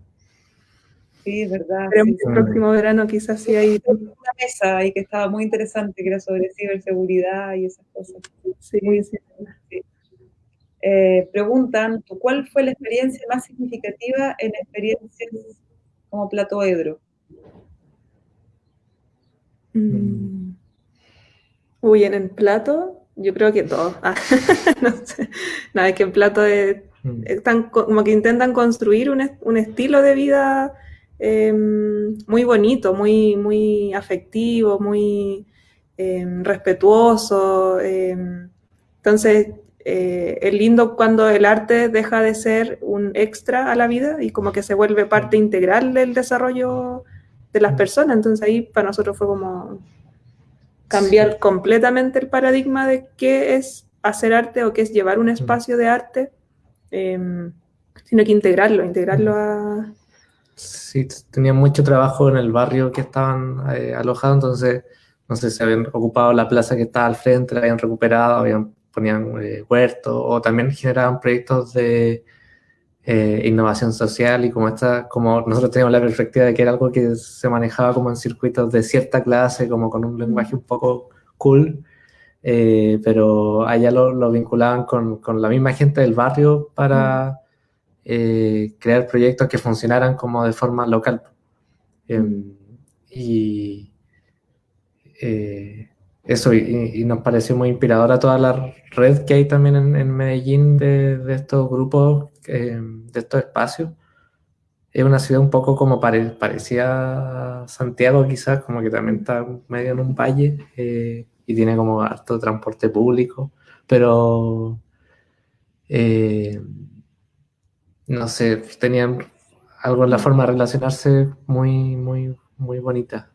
A: Sí, es verdad.
B: Pero
A: sí,
B: el próximo verano quizás sí hay...
A: Una mesa ahí que estaba muy interesante, que era sobre ciberseguridad y esas cosas.
B: Sí,
A: Muy
B: sí.
A: Eh, preguntan, ¿cuál fue la experiencia más significativa en experiencias como Plato Edro?
B: Mm. Uy, en el plato, yo creo que todo. Ah, no sé. No, es que en plato es-
C: Mm.
B: están co- como que intentan construir un, un estilo de vida eh, muy bonito, muy, muy afectivo, muy eh, respetuoso. eh. entonces, eh, es lindo cuando el arte deja de ser un extra a la vida y como que se vuelve parte integral del desarrollo de las personas. Entonces ahí para nosotros fue como cambiar
C: Sí.
B: completamente el paradigma de qué es hacer arte o qué es llevar un espacio de arte, em, sino que integrarlo, integrarlo a...
C: Sí, tenían mucho trabajo en el barrio que estaban eh, alojados, entonces, no sé, se habían ocupado la plaza que estaba al frente, la habían recuperado, habían, ponían eh, huertos, o también generaban proyectos de eh, innovación social y como esta, como nosotros teníamos la perspectiva de que era algo que se manejaba como en circuitos de cierta clase, como con un lenguaje un poco cool, eh, pero allá lo, lo vinculaban con, con la misma gente del barrio para eh, crear proyectos que funcionaran como de forma local. Em, y eh, eso, y, y nos pareció muy inspiradora toda la red que hay también en, en Medellín de, de estos grupos, eh, de estos espacios. Es una ciudad un poco como pare, parecía Santiago quizás, como que también está medio en un valle eh, y tiene como harto transporte público, pero eh, no sé, tenían algo en la forma de relacionarse muy, muy, muy bonita.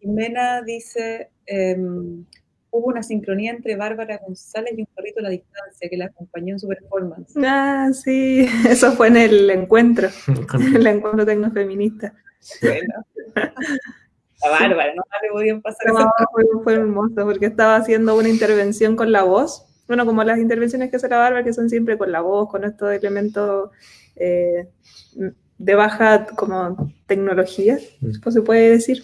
A: Jimena dice, em, hubo una sincronía entre Bárbara González y un perrito a la distancia que la acompañó en su performance.
B: Ah, sí, eso fue en el encuentro, el encuentro tecnofeminista.
C: sí.
A: Bueno. A Bárbara, no le podían pasar
B: No,
A: eso.
B: fue, fue hermoso porque estaba haciendo una intervención con la voz. Bueno, como las intervenciones que hace la Bárbara, que son siempre con la voz, con estos elementos eh, de baja como tecnología,
C: Mm.
B: pues se puede decir.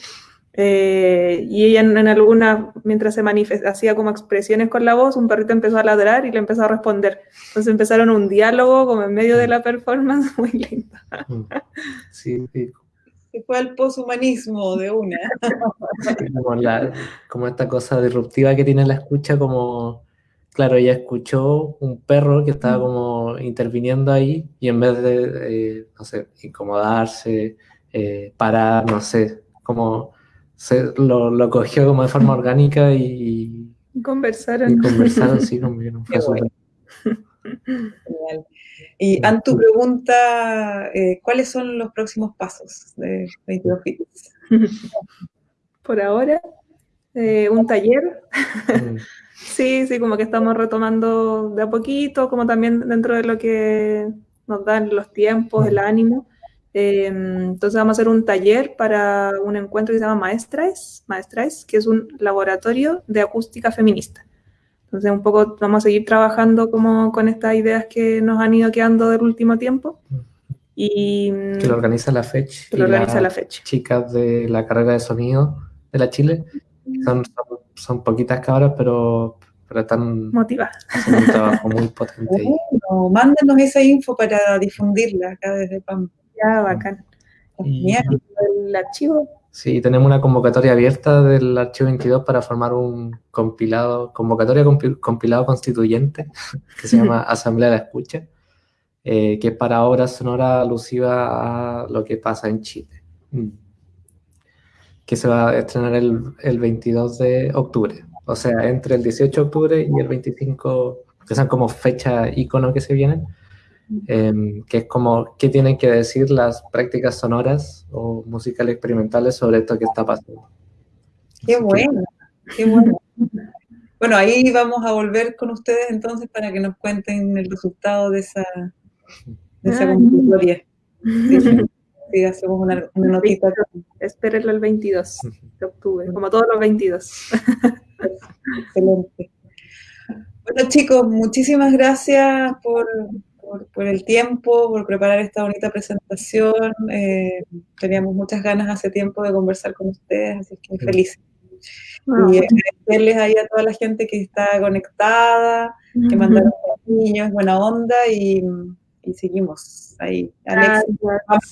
B: Eh, y ella en, en alguna, mientras se manifestaba, hacía como expresiones con la voz, un perrito empezó a ladrar y le empezó a responder. Entonces empezaron un diálogo como en medio de la performance, muy lindo.
C: Mm. Sí, sí,
A: Se fue al poshumanismo de una.
C: como, la- como esta cosa disruptiva que tiene la escucha, como, claro, ella escuchó un perro que estaba como interviniendo ahí y en vez de, eh, no sé, incomodarse, eh, parar, no sé, como se, lo, lo cogió como de forma orgánica y,
B: Conversaron.
C: y conversaron, sí, no fue
A: bueno. Genial. Y Antu pregunta, eh, ¿cuáles son los próximos pasos de 22 Bits?
B: Por ahora, eh, un taller.
C: Mm,
B: Sí, sí, como que estamos retomando de a poquito, como también dentro de lo que nos dan los tiempos, el ánimo. Eh, entonces vamos a hacer un taller para un encuentro que se llama Maestrais, Maestrais, que es un laboratorio de acústica feminista. Entonces un poco vamos a seguir trabajando como con estas ideas que nos han ido quedando del último tiempo y
C: que lo organiza la FECH
B: que lo organiza
C: la-
B: la fecha.
C: chicas de la carrera de sonido de la Chile. Son, son, son poquitas cabras, pero, pero están
B: Motiva.
C: haciendo un trabajo muy potente ahí.
A: Bueno, mándenos esa info para difundirla acá desde PAM.
B: Ya, bacán.
C: Y-
A: Genial.
B: El archivo.
C: Sí, tenemos una convocatoria abierta del Archivo 22 para formar un compilado, convocatoria compi- compilado constituyente que se llama Asamblea de la Escucha, eh, que es para obras sonoras alusivas a lo que pasa en Chile. Mm. Que se va a estrenar el, el 22 de octubre, o sea, entre el 18 de octubre y el 25, que son como fechas icono que se vienen, em, que es como qué tienen que decir las prácticas sonoras o musicales experimentales sobre esto que está pasando.
A: Qué
C: Así que-
A: bueno, qué bueno. Bueno, ahí vamos a volver con ustedes entonces para que nos cuenten el resultado de esa, de esa
B: Ah.
A: Sí, sí, hacemos una, una notita.
B: Espérenlo el 22 de octubre, como todos los 22.
A: Excelente. Bueno, chicos, muchísimas gracias por, por, el tiempo, por preparar esta bonita presentación. Eh, teníamos muchas ganas hace tiempo de conversar con ustedes, así que feliz. Y agradecerles ahí a toda la gente que está conectada, que mandaron niños, buena onda y, seguimos ahí. Alex,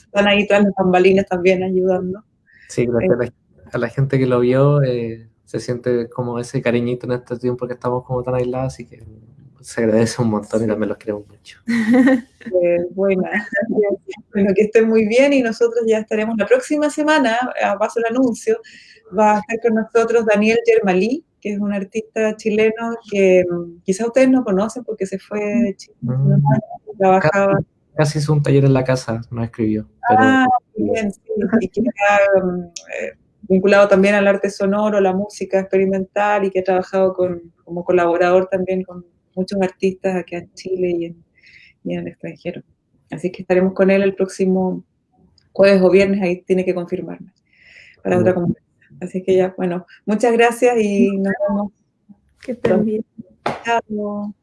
A: están ahí tras las bambalinas también ayudando.
C: Sí, gracias a la gente que lo vio. Eh, se siente como ese cariñito en este tiempo que estamos como tan aislados, así que se agradece un montón y también los queremos mucho.
A: Eh, bueno, que estén muy bien y nosotros ya estaremos la próxima semana, a paso el anuncio, va a estar con nosotros Daniel Germalí, que es un artista chileno que quizás ustedes no conocen porque se fue de Chile, mm.
C: trabajaba. Casi, hizo un taller en la casa, no escribió.
A: Ah, bien, sí, y que mm, eh, vinculado también al arte sonoro, la música experimental y que ha trabajado con, como colaborador también con muchos artistas aquí en Chile y en, y en el extranjero. Así que estaremos con él el próximo jueves o viernes, ahí tiene que confirmarme para otra conversación. Así que ya, bueno, muchas gracias y nos vemos.
B: Que estén bien.
A: Chao.